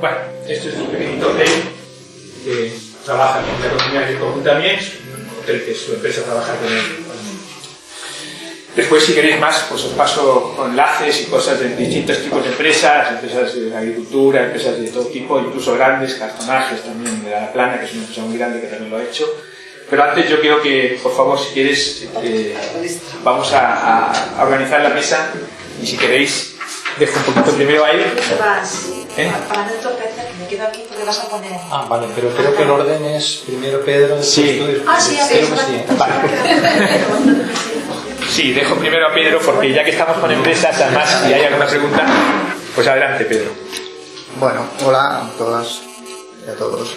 Bueno, esto es un pequeñito hotel que trabaja con la economía del es un hotel que su empresa trabaja con él. Después, si queréis más, pues os paso enlaces y cosas de distintos tipos de empresas, empresas de agricultura, empresas de todo tipo, incluso grandes, cartonajes también de la plana, que es una empresa muy grande que también lo ha hecho. Pero antes yo quiero que, por favor, si quieres, eh, vamos a, a, organizar la mesa y si queréis, dejo un poquito primero ahí. ¿Eh? Para no entorpecer, me quedo aquí porque vas a poner. Ah, vale, pero creo que el orden es primero Pedro, sí. Ah, sí, creo que sí. Vale. Sí, dejo primero a Pedro porque ya que estamos con empresas, además, si hay alguna pregunta, pues adelante, Pedro. Bueno, hola a todas y a todos.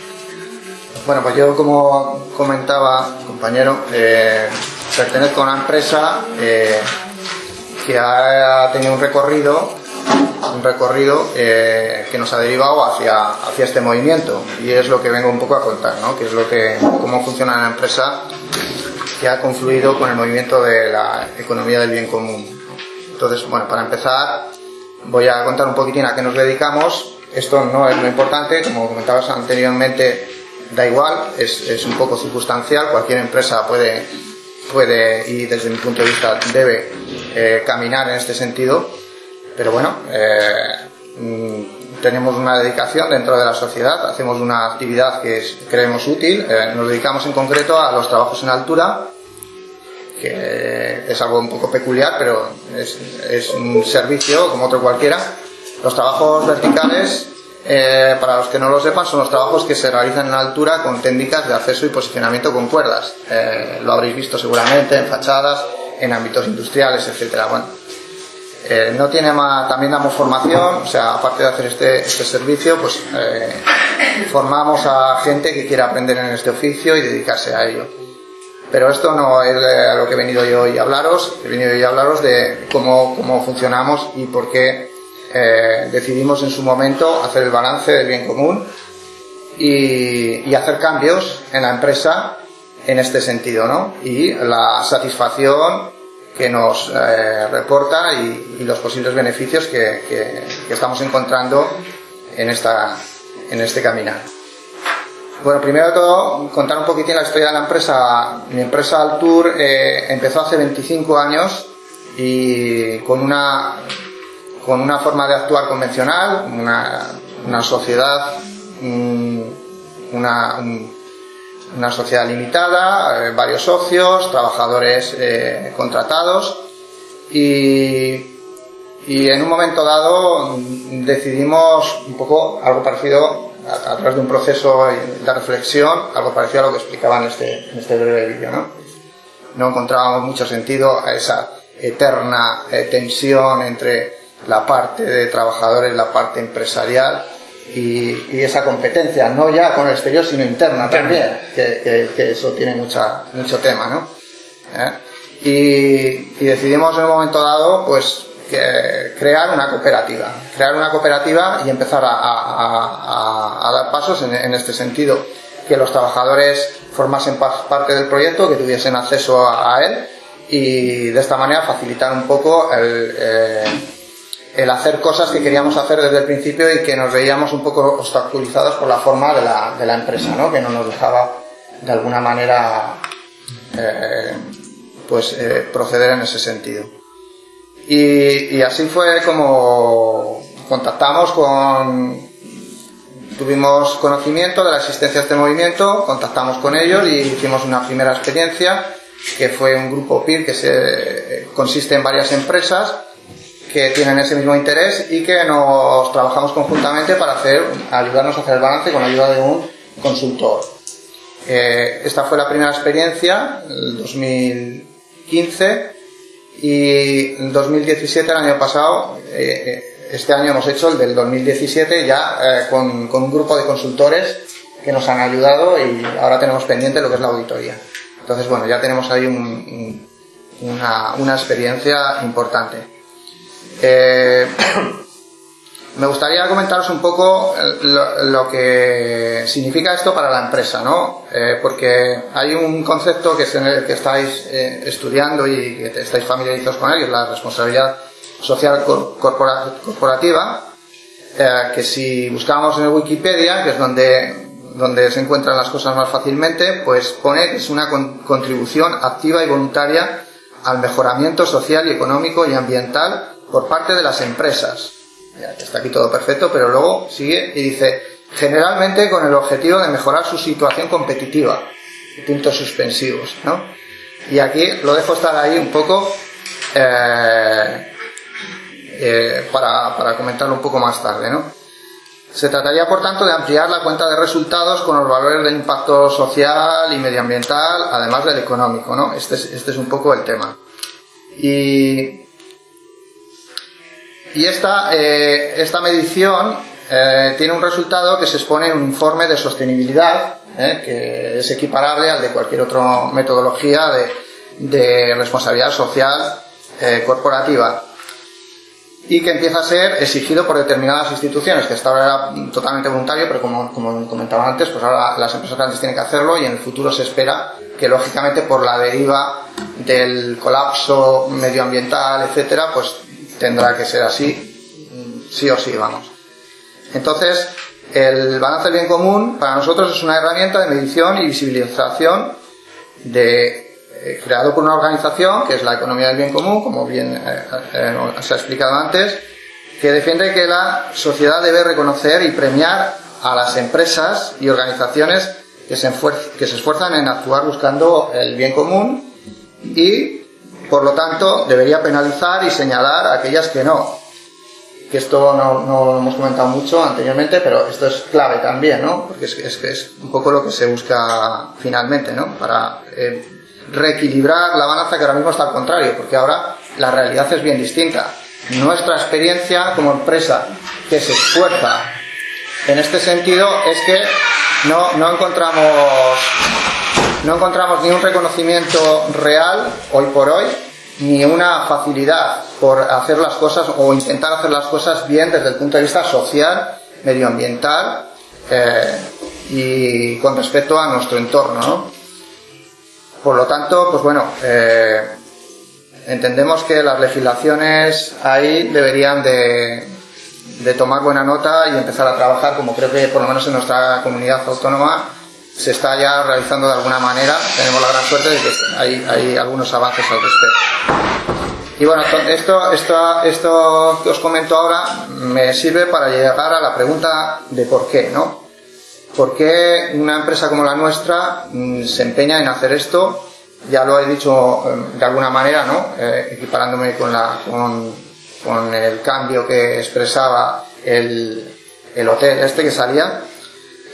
Bueno, pues yo como comentaba, compañero, eh, pertenezco a una empresa eh, que ha tenido un recorrido, un recorrido eh, que nos ha derivado hacia, hacia este movimiento y es lo que vengo un poco a contar, ¿no? Que es lo que, cómo funciona la empresa que ha confluido con el movimiento de la economía del bien común. Entonces, bueno, para empezar, voy a contar un poquitín a qué nos dedicamos. Esto no es lo importante, como comentabas anteriormente, da igual, es, es un poco circunstancial, cualquier empresa puede, puede y desde mi punto de vista debe eh, caminar en este sentido, pero bueno, eh, mm, tenemos una dedicación dentro de la sociedad, hacemos una actividad que creemos útil, eh, nos dedicamos en concreto a los trabajos en altura, que es algo un poco peculiar, pero es, un servicio como otro cualquiera. Los trabajos verticales eh, para los que no lo sepan, son los trabajos que se realizan en altura con técnicas de acceso y posicionamiento con cuerdas. Lo habréis visto seguramente en fachadas, en ámbitos industriales, etcétera. Bueno, eh, no tiene más, también damos formación, o sea, aparte de hacer este, este servicio, pues formamos a gente que quiera aprender en este oficio y dedicarse a ello. Pero esto no es a lo que he venido yo hoy a hablaros, he venido hoy a hablaros de cómo, cómo funcionamos y por qué eh, decidimos en su momento hacer el balance del bien común y, hacer cambios en la empresa en este sentido, ¿no? Y la satisfacción que nos eh, reporta y, los posibles beneficios que, estamos encontrando en, esta, en este caminar. Bueno, primero de todo, contar un poquitín la historia de la empresa. Mi empresa Altur eh, empezó hace 25 años y con una con una forma de actuar convencional, una, sociedad, una, una, sociedad limitada, eh, varios socios, trabajadores eh, contratados y, y, en un momento dado decidimos un poco algo parecido a, través de un proceso de reflexión, algo parecido a lo que explicaba en este, este breve vídeo. ¿no? no encontrábamos mucho sentido a esa eterna eh, tensión entre la parte de trabajadores, la parte empresarial y, esa competencia, no ya con el exterior, sino interna también, que, eso tiene mucha, mucho tema, ¿no? ¿Eh? Y, decidimos en un momento dado, pues, crear una cooperativa, crear una cooperativa y empezar a, dar pasos en, este sentido, que los trabajadores formasen parte del proyecto, que tuviesen acceso a, él y de esta manera facilitar un poco el, eh, el hacer cosas que queríamos hacer desde el principio y que nos veíamos un poco obstaculizados por la forma de la, de la empresa, ¿no? que no nos dejaba de alguna manera eh, pues eh, proceder en ese sentido. Y, así fue como contactamos con, tuvimos conocimiento de la existencia de este movimiento, contactamos con ellos y hicimos una primera experiencia que fue un grupo PIR que se, consiste en varias empresas que tienen ese mismo interés y que nos trabajamos conjuntamente para hacer, ayudarnos a hacer el balance con la ayuda de un consultor. Eh, esta fue la primera experiencia, el 2015, y en 2017, el año pasado, eh, eh, este año hemos hecho el del 2017 ya con, con, un grupo de consultores que nos han ayudado y ahora tenemos pendiente lo que es la auditoría. Entonces, bueno, ya tenemos ahí una, una experiencia importante. Eh, me gustaría comentaros un poco lo, que significa esto para la empresa, ¿no? Eh, porque hay un concepto que, en el que estáis eh, estudiando y que estáis familiarizados con él, que es la responsabilidad social corporativa. que si buscamos en Wikipedia, que es donde, donde se encuentran las cosas más fácilmente, pues pone que es una contribución activa y voluntaria al mejoramiento social y económico y ambiental por parte de las empresas. Ya, está aquí todo perfecto, pero luego sigue y dice, generalmente con el objetivo de mejorar su situación competitiva. Puntos suspensivos, ¿no? Y aquí lo dejo estar ahí un poco eh, eh, para, para comentarlo un poco más tarde, ¿no? Se trataría, por tanto, de ampliar la cuenta de resultados con los valores del impacto social y medioambiental, además del económico, ¿no? Este es, este es un poco el tema. Y, y esta, eh, esta medición eh, tiene un resultado que se expone en un informe de sostenibilidad, eh, que es equiparable al de cualquier otra metodología de, de responsabilidad social corporativa y que empieza a ser exigido por determinadas instituciones, que hasta ahora era totalmente voluntario, pero como, como comentaba antes, pues ahora las empresas grandes tienen que hacerlo y en el futuro se espera que lógicamente por la deriva del colapso medioambiental, etcétera, pues tendrá que ser así, sí o sí, vamos. Entonces, el balance del bien común para nosotros es una herramienta de medición y visibilización de eh, creado por una organización que es la economía del bien común, como bien eh, eh, se ha explicado antes, que defiende que la sociedad debe reconocer y premiar a las empresas y organizaciones que se, que se esfuerzan en actuar buscando el bien común y, por lo tanto, debería penalizar y señalar a aquellas que no. Que esto no, lo hemos comentado mucho anteriormente, pero esto es clave también, ¿no? Porque es, es, es un poco lo que se busca finalmente, ¿no? Para reequilibrar la balanza que ahora mismo está al contrario, porque ahora la realidad es bien distinta. Nuestra experiencia como empresa que se esfuerza en este sentido es que no encontramos no encontramos ni un reconocimiento real hoy por hoy ni una facilidad por hacer las cosas o intentar hacer las cosas bien desde el punto de vista social, medioambiental eh, y con respecto a nuestro entorno. ¿no? Por lo tanto, pues bueno, eh, entendemos que las legislaciones ahí deberían de, tomar buena nota y empezar a trabajar, como creo que por lo menos en nuestra comunidad autónoma se está ya realizando de alguna manera. Tenemos la gran suerte de que hay, hay algunos avances al respecto. Y bueno, esto, esto, esto que os comento ahora me sirve para llegar a la pregunta de por qué, ¿no? ¿Por qué una empresa como la nuestra mm, se empeña en hacer esto? Ya lo he dicho em, de alguna manera, ¿no? Eh, equiparándome con, la, con, con, el cambio que expresaba el, el hotel este que salía.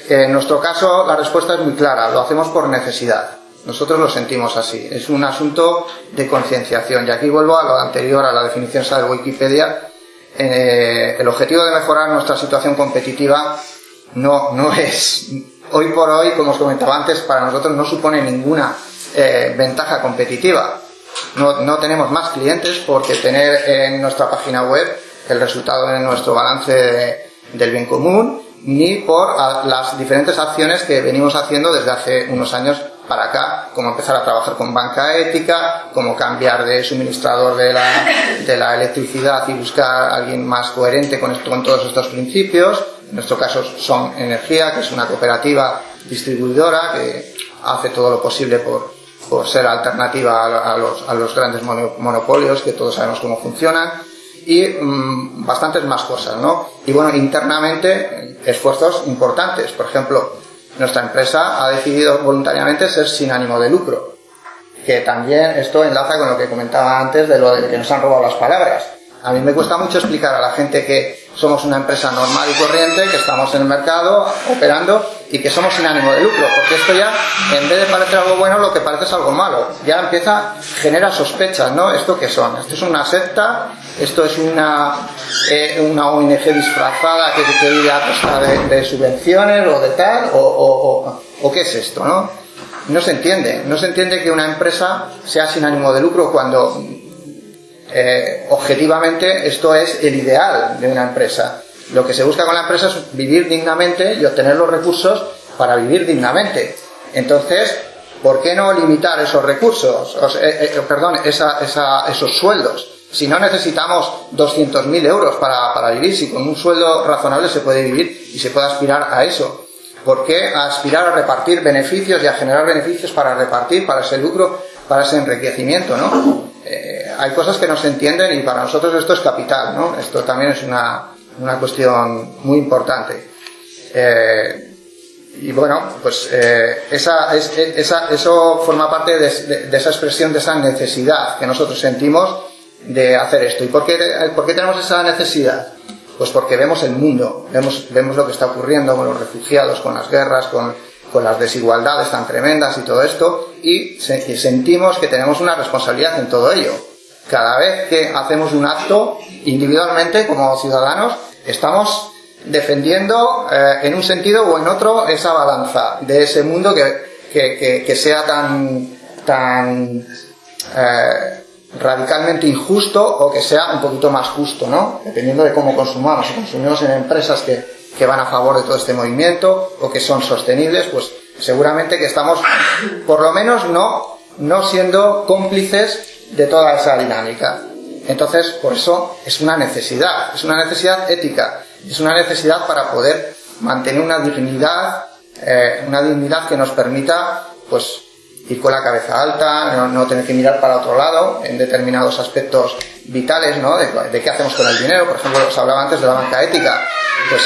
En nuestro caso la respuesta es muy clara, lo hacemos por necesidad. Nosotros lo sentimos así. Es un asunto de concienciación. Y aquí vuelvo a lo anterior, a la definición de Wikipedia. Eh, el objetivo de mejorar nuestra situación competitiva no, es, hoy por hoy, como os comentaba antes, para nosotros no supone ninguna eh, ventaja competitiva. No, tenemos más clientes porque tener en nuestra página web el resultado de nuestro balance del bien común, ni por las diferentes acciones que venimos haciendo desde hace unos años para acá, como empezar a trabajar con banca ética, como cambiar de suministrador de la, de la electricidad y buscar a alguien más coherente con, esto, con todos estos principios, en nuestro caso son Energía, que es una cooperativa distribuidora que hace todo lo posible por, por ser alternativa a, los, a, los, grandes monopolios, que todos sabemos cómo funcionan, y mm, bastantes más cosas, ¿no? Y bueno, internamente, esfuerzos importantes. Por ejemplo, nuestra empresa ha decidido voluntariamente ser sin ánimo de lucro, que también esto enlaza con lo que comentaba antes de lo de que nos han robado las palabras. A mí me cuesta mucho explicar a la gente que somos una empresa normal y corriente, que estamos en el mercado operando y que somos sin ánimo de lucro, porque esto ya, en vez de parecer algo bueno, lo que parece es algo malo. Ya empieza, genera sospechas, ¿no? ¿Esto qué son? ¿Esto es una secta? ¿Esto es una, eh, una ONG disfrazada que, que vive a costa de, subvenciones o de tal? O, o, o, qué es esto, no? No se entiende. No se entiende que una empresa sea sin ánimo de lucro cuando eh, objetivamente esto es el ideal de una empresa. Lo que se busca con la empresa es vivir dignamente y obtener los recursos para vivir dignamente. Entonces, ¿por qué no limitar esos recursos, eh, eh, perdón, esos sueldos? Si no necesitamos 200.000 euros para, para vivir, si con un sueldo razonable se puede vivir y se puede aspirar a eso. ¿Por qué aspirar a repartir beneficios y a generar beneficios para repartir, para ese lucro, para ese enriquecimiento, ¿no? Eh, hay cosas que no se entienden y para nosotros esto es capital, ¿no? Esto también es una, una cuestión muy importante. Eh, y bueno, pues eh, esa, esa, eso forma parte de, esa expresión, de esa necesidad que nosotros sentimos de hacer esto. ¿Y por qué, por qué tenemos esa necesidad? Pues porque vemos el mundo, vemos, vemos lo que está ocurriendo con los refugiados, con las guerras, con, con las desigualdades tan tremendas y todo esto, y, sentimos que tenemos una responsabilidad en todo ello. Cada vez que hacemos un acto individualmente como ciudadanos, estamos defendiendo eh, en un sentido o en otro esa balanza de ese mundo que, que, que, sea tan, tan eh, radicalmente injusto o que sea un poquito más justo, ¿no? Dependiendo de cómo consumamos. Si consumimos en empresas que, que van a favor de todo este movimiento o que son sostenibles, pues seguramente que estamos, por lo menos, no, no siendo cómplices de toda esa dinámica. Entonces, por eso es una necesidad, es una necesidad ética, es una necesidad para poder mantener una dignidad, eh, una dignidad que nos permita, pues, ir con la cabeza alta, no, tener que mirar para otro lado en determinados aspectos vitales, ¿no? De, qué hacemos con el dinero. Por ejemplo, os hablaba antes de la banca ética. Pues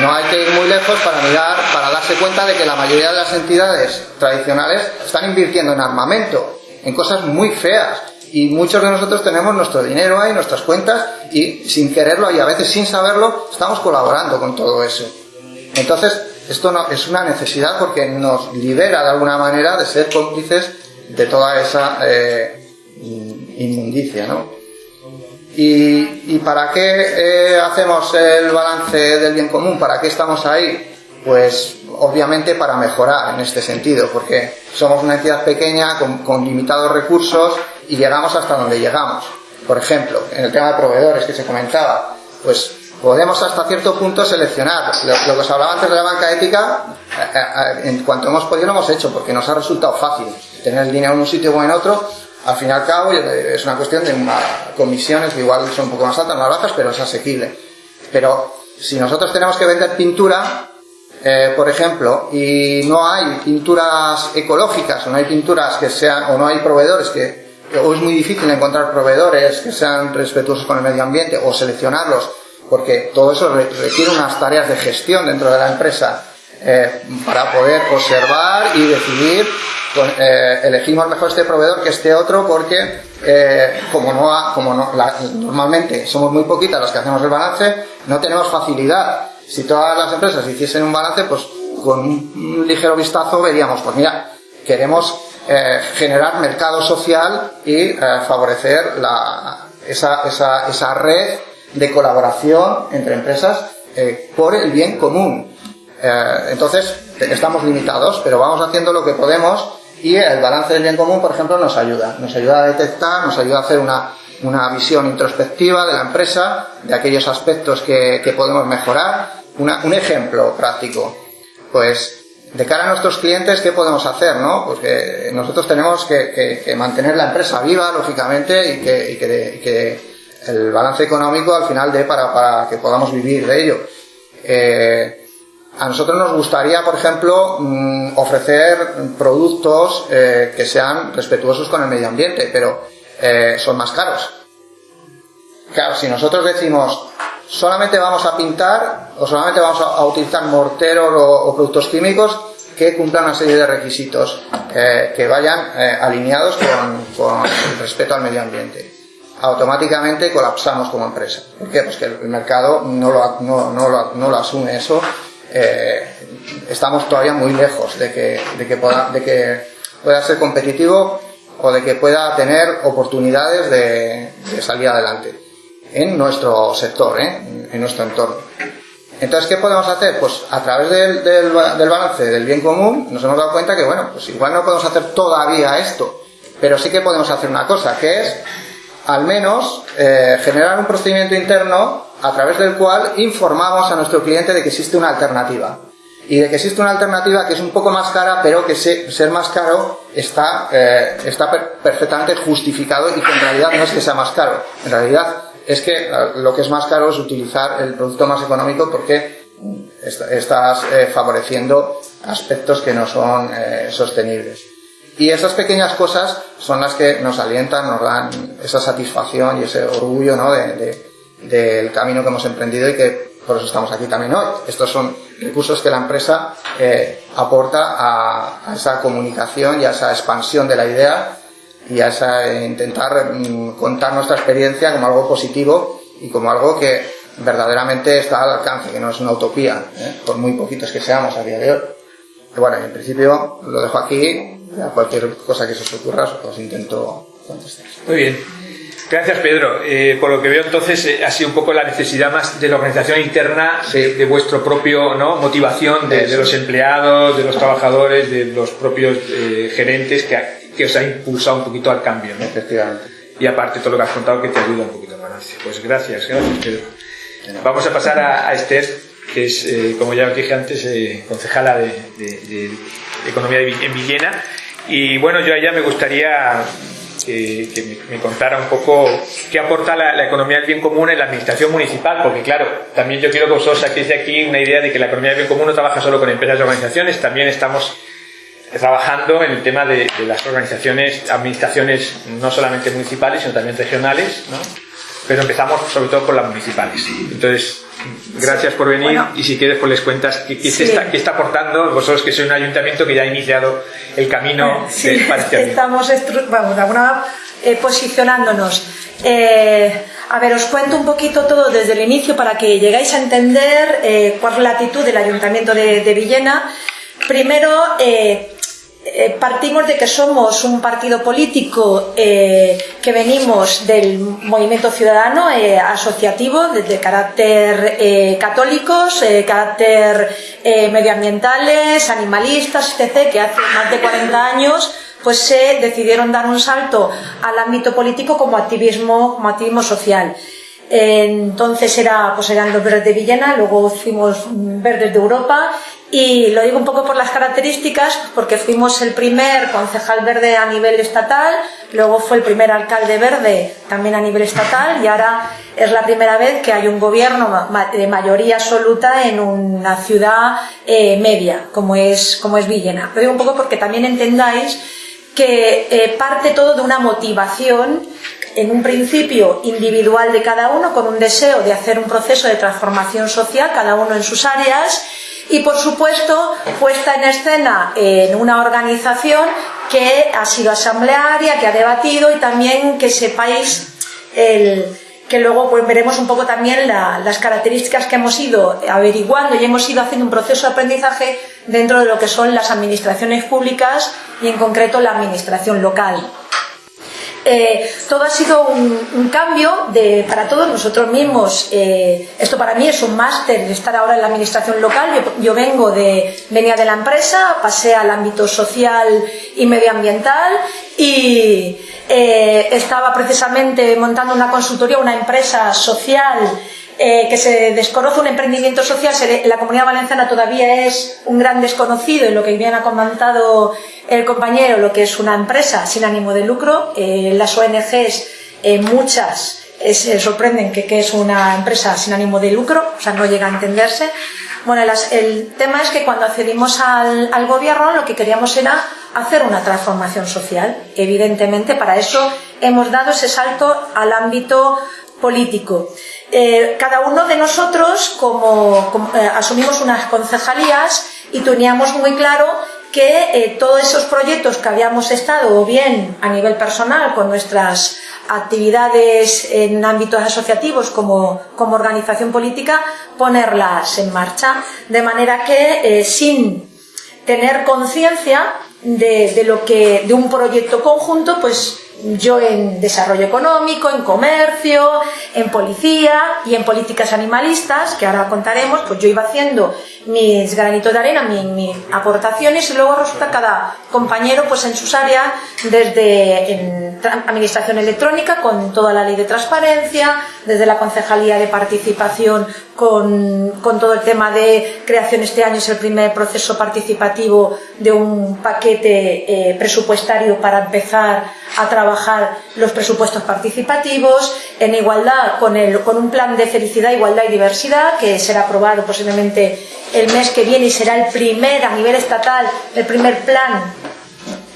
no hay que ir muy lejos para mirar, para darse cuenta de que la mayoría de las entidades tradicionales están invirtiendo en armamento, en cosas muy feas. Y muchos de nosotros tenemos nuestro dinero ahí, nuestras cuentas, y sin quererlo y a veces sin saberlo, estamos colaborando con todo eso. Entonces, esto no, es una necesidad porque nos libera de alguna manera de ser cómplices de toda esa eh, inmundicia, ¿no? ¿Y, para qué eh, hacemos el balance del bien común? ¿Para qué estamos ahí? Pues obviamente para mejorar en este sentido, porque somos una entidad pequeña con, con limitados recursos y llegamos hasta donde llegamos. Por ejemplo, en el tema de proveedores que se comentaba, pues podemos hasta cierto punto seleccionar. Lo, que os hablaba antes de la banca ética, eh, eh, en cuanto hemos podido lo hemos hecho, porque nos ha resultado fácil tener el dinero en un sitio o en otro. Al fin y al cabo es una cuestión de comisiones que igual son un poco más altas, más bajas, pero es asequible. Pero si nosotros tenemos que vender pintura, eh, por ejemplo, y no hay pinturas ecológicas, o no hay pinturas que sean, o no hay proveedores que, o es muy difícil encontrar proveedores que sean respetuosos con el medio ambiente, o seleccionarlos porque todo eso requiere unas tareas de gestión dentro de la empresa eh, para poder observar y decidir, eh, elegimos mejor este proveedor que este otro porque eh, como no, como no normalmente somos muy poquitas las que hacemos el balance, no tenemos facilidad. Si todas las empresas hiciesen un balance, pues con un ligero vistazo veríamos, pues mira, queremos generar mercado social y favorecer la, esa, esa, esa red de colaboración entre empresas eh, por el bien común. Eh, entonces, estamos limitados, pero vamos haciendo lo que podemos y el balance del bien común, por ejemplo, nos ayuda. Nos ayuda a detectar, nos ayuda a hacer una, una visión introspectiva de la empresa, de aquellos aspectos que, que podemos mejorar. un ejemplo práctico. Pues, de cara a nuestros clientes, ¿qué podemos hacer? ¿no? Porque nosotros tenemos que, que, mantener la empresa viva, lógicamente, y que, y que el balance económico al final de para, para que podamos vivir de ello. Eh, a nosotros nos gustaría, por ejemplo, mm, ofrecer productos eh, que sean respetuosos con el medio ambiente, pero eh, son más caros. Claro, si nosotros decimos solamente vamos a pintar o solamente vamos a, utilizar morteros o, productos químicos que cumplan una serie de requisitos que vayan alineados con, con el respeto al medio ambiente automáticamente colapsamos como empresa. ¿Por qué? Pues que el mercado no lo, asume eso. Eh, estamos todavía muy lejos de que, pueda, ser competitivo o de que pueda tener oportunidades de, salir adelante en nuestro sector, ¿eh? en nuestro entorno. Entonces, ¿qué podemos hacer? Pues a través del, balance del bien común nos hemos dado cuenta que, bueno, pues igual no podemos hacer todavía esto, pero sí que podemos hacer una cosa, que es al menos eh, generar un procedimiento interno a través del cual informamos a nuestro cliente de que existe una alternativa. y de que existe una alternativa que es un poco más cara, pero que ser más caro está, eh, está perfectamente justificado y que en realidad no es que sea más caro. En realidad es que eh, lo que es más caro es utilizar el producto más económico porque estás eh, favoreciendo aspectos que no son sostenibles. Y esas pequeñas cosas son las que nos alientan, nos dan esa satisfacción y ese orgullo ¿no? de, del camino que hemos emprendido y que por eso estamos aquí también hoy. Estos son recursos que la empresa eh, aporta a, esa comunicación y a esa expansión de la idea y a esa, eh, intentar mm, contar nuestra experiencia como algo positivo y como algo que verdaderamente está al alcance, que no es una utopía, ¿eh? por muy poquitos que seamos a día de hoy. Bueno, en principio lo dejo aquí, a cualquier cosa que se os ocurra os intento contestar. Muy bien. Gracias, Pedro. Eh, por lo que veo, entonces, eh, ha sido un poco la necesidad más de la organización interna, de, vuestro propio ¿no? motivación de, los empleados, de los trabajadores, de los propios eh, gerentes, que, que, os ha impulsado un poquito al cambio. ¿no? Efectivamente. Y aparte, todo lo que has contado que te ayuda un poquito más. Pues gracias, gracias, Pedro. Vamos a pasar a, Esther, que es, como ya os dije antes, concejala de, de Economía en Villena. Y bueno, yo allá me gustaría que, me, contara un poco qué aporta la, economía del bien común en la administración municipal, porque claro, también yo quiero que vosotros saquéis de aquí una idea de que la economía del bien común no trabaja solo con empresas y organizaciones, también estamos trabajando en el tema de, las organizaciones, administraciones no solamente municipales, sino también regionales, ¿no? Pero empezamos sobre todo por las municipales. Entonces, gracias por venir y si quieres pues les cuentas qué, está, qué, está, aportando vosotros que sois un ayuntamiento que ya ha iniciado el camino sí, Estamos vamos, de alguna eh, posicionándonos. Eh, a ver, os cuento un poquito todo desde el inicio para que llegáis a entender eh, cuál es la actitud del ayuntamiento de, de Villena. Primero, eh, partimos de que somos un partido político eh, que venimos del movimiento ciudadano eh, asociativo, de, carácter católicos, carácter medioambientales, animalistas, etc., que hace más de 40 años pues se decidieron dar un salto al ámbito político como activismo, como activismo social. Entonces era, pues eran los verdes de Villena, luego fuimos verdes de Europa y lo digo un poco por las características, porque fuimos el primer concejal verde a nivel estatal, luego fue el primer alcalde verde también a nivel estatal y ahora es la primera vez que hay un gobierno de mayoría absoluta en una ciudad eh, media, como es, como es Villena. Lo digo un poco porque también entendáis que eh, parte todo de una motivación en un principio individual de cada uno, con un deseo de hacer un proceso de transformación social, cada uno en sus áreas, y por supuesto puesta en escena en una organización que ha sido asamblearia, que ha debatido y también que sepáis que luego pues, veremos un poco también las características que hemos ido averiguando y hemos ido haciendo un proceso de aprendizaje dentro de lo que son las administraciones públicas y en concreto la administración local. Eh, todo ha sido un, cambio de, para todos nosotros mismos. Eh, esto para mí es un máster de estar ahora en la administración local. Yo, vengo de, venía de la empresa, pasé al ámbito social y medioambiental y eh, estaba precisamente montando una consultoría, una empresa social eh, que se desconoce un emprendimiento social, la comunidad valenciana todavía es un gran desconocido en lo que bien ha comentado el compañero, lo que es una empresa sin ánimo de lucro. Eh, las ONGs, eh, muchas, se sorprenden que, es una empresa sin ánimo de lucro, o sea, no llega a entenderse. Bueno, el tema es que cuando accedimos al gobierno lo que queríamos era hacer una transformación social. Evidentemente, para eso hemos dado ese salto al ámbito político. Eh, cada uno de nosotros, como, eh, asumimos unas concejalías y teníamos muy claro que eh, todos esos proyectos que habíamos estado, o bien a nivel personal, con nuestras actividades en ámbitos asociativos como, como organización política, ponerlas en marcha. De manera que, sin tener conciencia de, de, lo que, de un proyecto conjunto, pues yo en desarrollo económico, en comercio, en policía y en políticas animalistas, que ahora contaremos, pues yo iba haciendo mis granitos de arena, mis, aportaciones y luego resulta cada compañero pues en sus áreas, desde administración electrónica con toda la ley de transparencia, desde la concejalía de participación con, todo el tema de creación este año es el primer proceso participativo de un paquete eh, presupuestario para empezar a trabajar los presupuestos participativos, en igualdad con, el, con un plan de felicidad, igualdad y diversidad que será aprobado posiblemente el mes que viene y será el primer a nivel estatal, el primer plan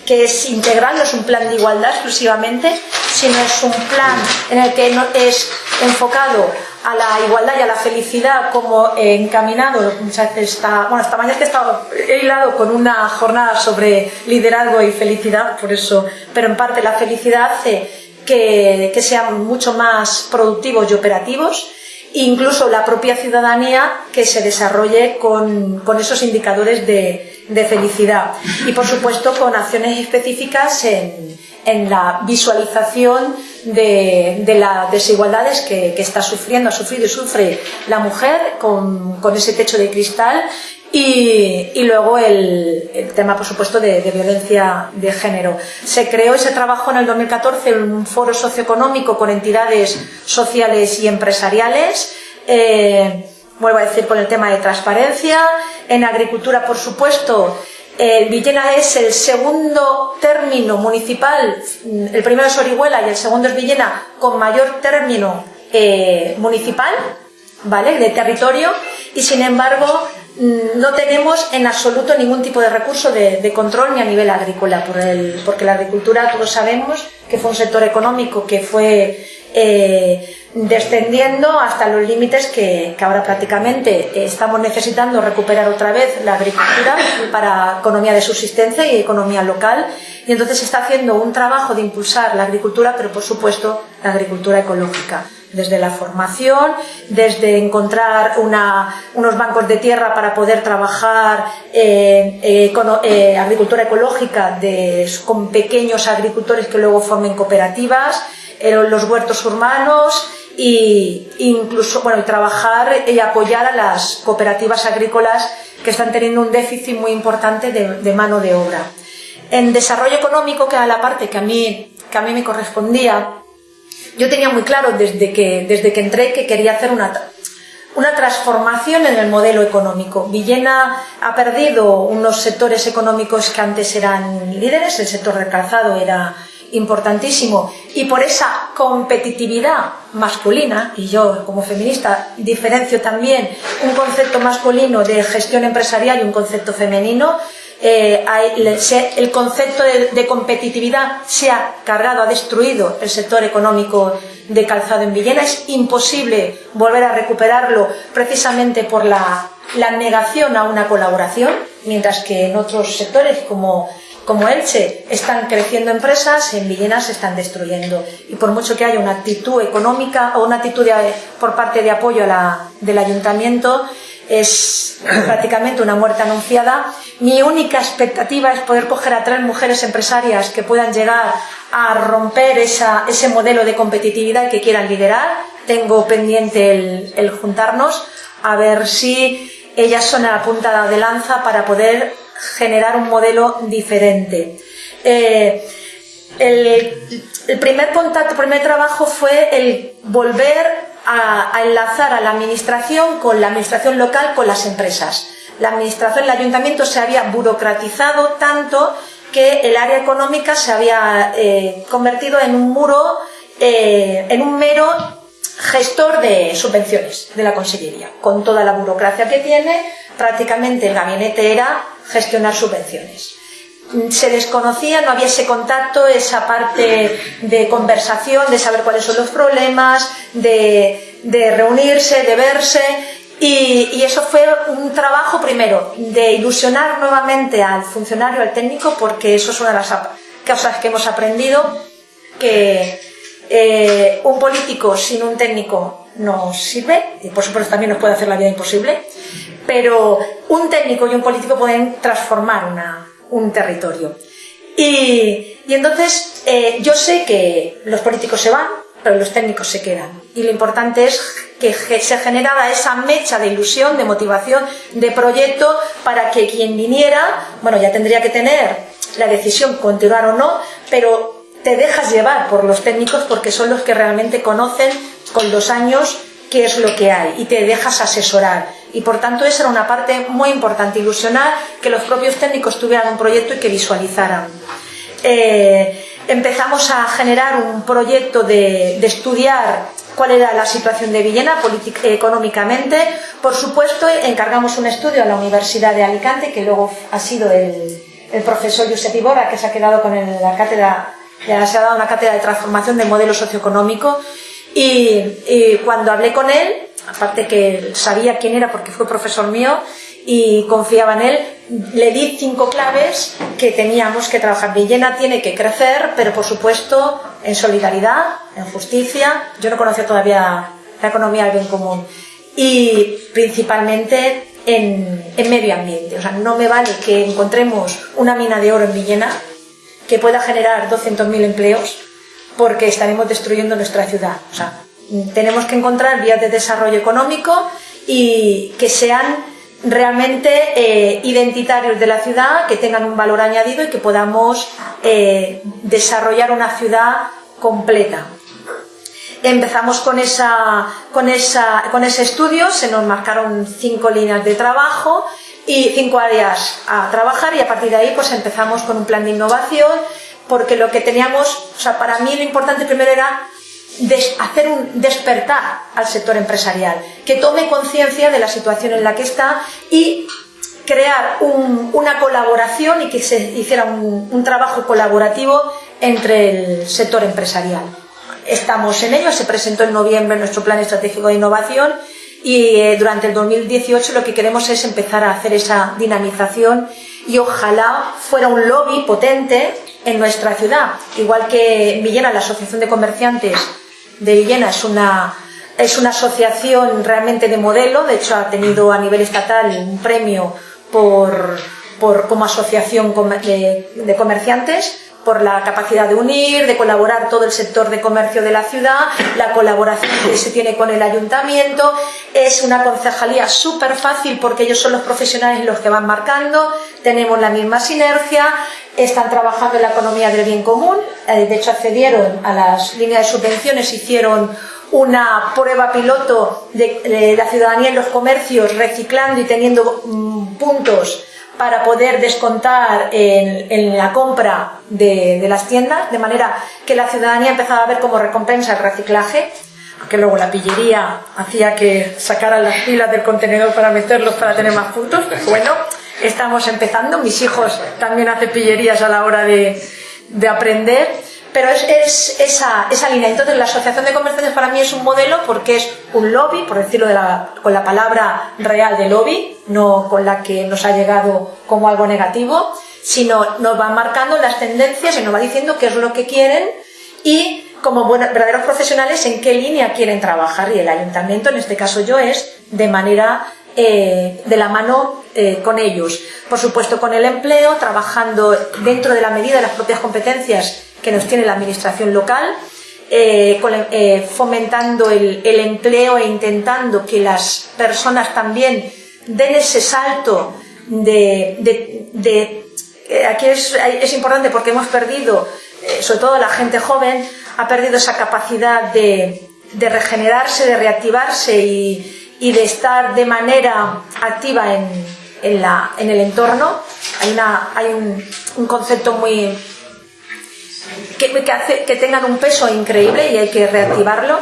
que es integral, no es un plan de igualdad exclusivamente, sino es un plan en el que es enfocado a la igualdad y a la felicidad como encaminado, está, bueno, esta mañana he estado hilado con una jornada sobre liderazgo y felicidad, por eso, pero en parte la felicidad hace que, que sean mucho más productivos y operativos incluso la propia ciudadanía que se desarrolle con, esos indicadores de, felicidad. Y por supuesto con acciones específicas en, la visualización de, las desigualdades que, está sufriendo, ha sufrido y sufre la mujer con, ese techo de cristal y, luego el, tema, por supuesto, de, violencia de género. Se creó ese trabajo en el 2014 en un foro socioeconómico con entidades sociales y empresariales. Eh, vuelvo a decir, con el tema de transparencia. En agricultura, por supuesto, el Villena es el segundo término municipal, el primero es Orihuela y el segundo es Villena, con mayor término eh, municipal, ¿vale? De territorio, y sin embargo no tenemos en absoluto ningún tipo de recurso de, control ni a nivel agrícola, por el, porque la agricultura todos sabemos que fue un sector económico que fue eh, descendiendo hasta los límites que, ahora prácticamente estamos necesitando recuperar otra vez la agricultura para economía de subsistencia y economía local. Y entonces se está haciendo un trabajo de impulsar la agricultura, pero por supuesto la agricultura ecológica desde la formación, desde encontrar unos bancos de tierra para poder trabajar eh, eh, eh, agricultura ecológica con pequeños agricultores que luego formen cooperativas, los huertos urbanos e incluso bueno, trabajar y apoyar a las cooperativas agrícolas que están teniendo un déficit muy importante de, mano de obra. En desarrollo económico, que era la parte que a mí, que a mí me correspondía, yo tenía muy claro desde que, desde que entré que quería hacer una, una transformación en el modelo económico. Villena ha perdido unos sectores económicos que antes eran líderes, el sector del calzado era importantísimo y por esa competitividad masculina, y yo como feminista diferencio también un concepto masculino de gestión empresarial y un concepto femenino, eh, el concepto de, competitividad se ha cargado, ha destruido el sector económico de calzado en Villena. Es imposible volver a recuperarlo precisamente por la, negación a una colaboración, mientras que en otros sectores como como Elche están creciendo empresas, en Villena se están destruyendo. Y por mucho que haya una actitud económica o una actitud por parte de apoyo del ayuntamiento, es prácticamente una muerte anunciada. Mi única expectativa es poder coger a tres mujeres empresarias que puedan llegar a romper ese modelo de competitividad que quieran liderar. Tengo pendiente el, juntarnos a ver si ellas son a la punta de lanza para poder generar un modelo diferente. Eh, el, primer contacto, el primer trabajo fue el volver a, enlazar a la administración con la administración local con las empresas. La administración, el ayuntamiento se había burocratizado tanto que el área económica se había eh, convertido en un muro, eh, en un mero gestor de subvenciones de la Consellería. Con toda la burocracia que tiene, prácticamente el gabinete era gestionar subvenciones se desconocía, no había ese contacto, esa parte de conversación, de saber cuáles son los problemas, de, reunirse, de verse. Y, eso fue un trabajo primero de ilusionar nuevamente al funcionario, al técnico, porque eso es una de las cosas que hemos aprendido, que eh, un político sin un técnico no sirve, y por supuesto también nos puede hacer la vida imposible, pero un técnico y un político pueden transformar una, un territorio. Y, Y entonces eh, yo sé que los políticos se van, pero los técnicos se quedan. Y lo importante es que se generara esa mecha de ilusión, de motivación, de proyecto para que quien viniera, bueno, ya tendría que tener la decisión continuar o no, pero te dejas llevar por los técnicos porque son los que realmente conocen con los años qué es lo que hay y te dejas asesorar. Y por tanto esa era una parte muy importante, ilusionar que los propios técnicos tuvieran un proyecto y que visualizaran. Eh, empezamos a generar un proyecto de, estudiar cuál era la situación de Villena económicamente. Por supuesto, encargamos un estudio a la Universidad de Alicante, que luego ha sido el, profesor Josep Iborra, que se ha quedado con la cátedra, ya se ha dado una cátedra de transformación del modelo socioeconómico. y cuando hablé con él, aparte que sabía quién era porque fue profesor mío, y confiaba en él, le di cinco claves que teníamos que trabajar. Villena tiene que crecer, pero por supuesto en solidaridad, en justicia. Yo no conocía todavía la economía del bien común. Y principalmente en, medio ambiente. O sea, no me vale que encontremos una mina de oro en Villena que pueda generar 200.000 empleos porque estaremos destruyendo nuestra ciudad. O sea, tenemos que encontrar vías de desarrollo económico y que sean realmente eh, identitarios de la ciudad, que tengan un valor añadido y que podamos eh, desarrollar una ciudad completa. Empezamos con, esa, con, esa, con ese estudio, se nos marcaron cinco líneas de trabajo y cinco áreas a trabajar y a partir de ahí pues empezamos con un plan de innovación porque lo que teníamos, o sea, para mí lo importante primero era hacer un despertar al sector empresarial, que tome conciencia de la situación en la que está y crear una colaboración y que se hiciera un, trabajo colaborativo entre el sector empresarial. Estamos en ello, se presentó en noviembre nuestro plan estratégico de innovación y eh, durante el 2018 lo que queremos es empezar a hacer esa dinamización y ojalá fuera un lobby potente en nuestra ciudad, igual que Villena, la Asociación de Comerciantes de Villena es una, es una asociación realmente de modelo, de hecho ha tenido a nivel estatal un premio por, por como asociación de, comerciantes por la capacidad de unir, de colaborar todo el sector de comercio de la ciudad, la colaboración que se tiene con el ayuntamiento. Es una concejalía súper fácil porque ellos son los profesionales los que van marcando, tenemos la misma sinergia, están trabajando en la economía del bien común, eh, de hecho accedieron a las líneas de subvenciones, hicieron una prueba piloto de, la ciudadanía en los comercios, reciclando y teniendo mm, puntos para poder descontar en, la compra de, las tiendas, de manera que la ciudadanía empezaba a ver como recompensa el reciclaje, que luego la pillería hacía que sacaran las pilas del contenedor para meterlos para tener más puntos. Bueno, estamos empezando, mis hijos también hacen pillerías a la hora de aprender, pero es, es esa, esa, línea. Entonces, la Asociación de Comerciantes para mí es un modelo porque es un lobby, por decirlo de la, con la palabra real de lobby, no con la que nos ha llegado como algo negativo, sino nos va marcando las tendencias y nos va diciendo qué es lo que quieren y como verdaderos profesionales en qué línea quieren trabajar y el ayuntamiento, en este caso yo, es de manera eh, de la mano eh, con ellos. Por supuesto, con el empleo, trabajando dentro de la medida de las propias competencias que nos tiene la administración local, eh, fomentando el, empleo e intentando que las personas también den ese salto de... aquí es, importante porque hemos perdido, sobre todo la gente joven, ha perdido esa capacidad de regenerarse, de reactivarse y, de estar de manera activa en, en, la, en el entorno. Hay, una, hay un concepto muy... Que, tengan un peso increíble y hay que reactivarlo.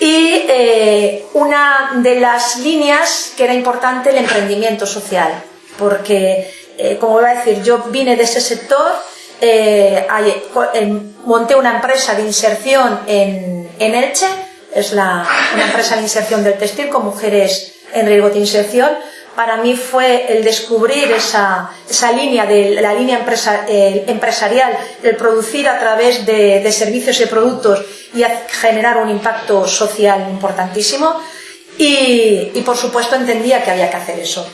Y eh, una de las líneas que era importante, el emprendimiento social, porque, eh, como voy a decir, yo vine de ese sector, eh, monté una empresa de inserción en, en Elche, es la, una empresa de inserción del textil con mujeres en riesgo de inserción. Para mí fue el descubrir esa, esa línea de la línea empresa, empresarial, el producir a través de, servicios y productos y generar un impacto social importantísimo. Y, por supuesto entendía que había que hacer eso.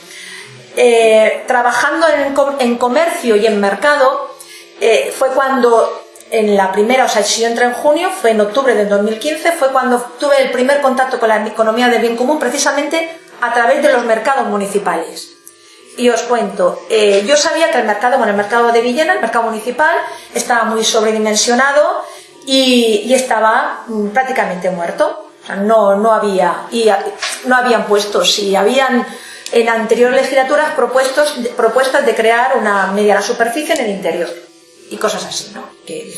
Eh, trabajando en, en, comercio y en mercado, eh, fue cuando en la primera, o sea, si yo entré en junio, fue en octubre del 2015, fue cuando tuve el primer contacto con la economía del bien común, precisamente a través de los mercados municipales. Y os cuento, eh, yo sabía que el mercado, bueno, el mercado de Villena, el mercado municipal, estaba muy sobredimensionado y, estaba mm, prácticamente muerto. No, no había, y no habían puestos, y habían en anteriores legislaturas propuestos, propuestas de crear una mediana superficie en el interior y cosas así, ¿no? Que,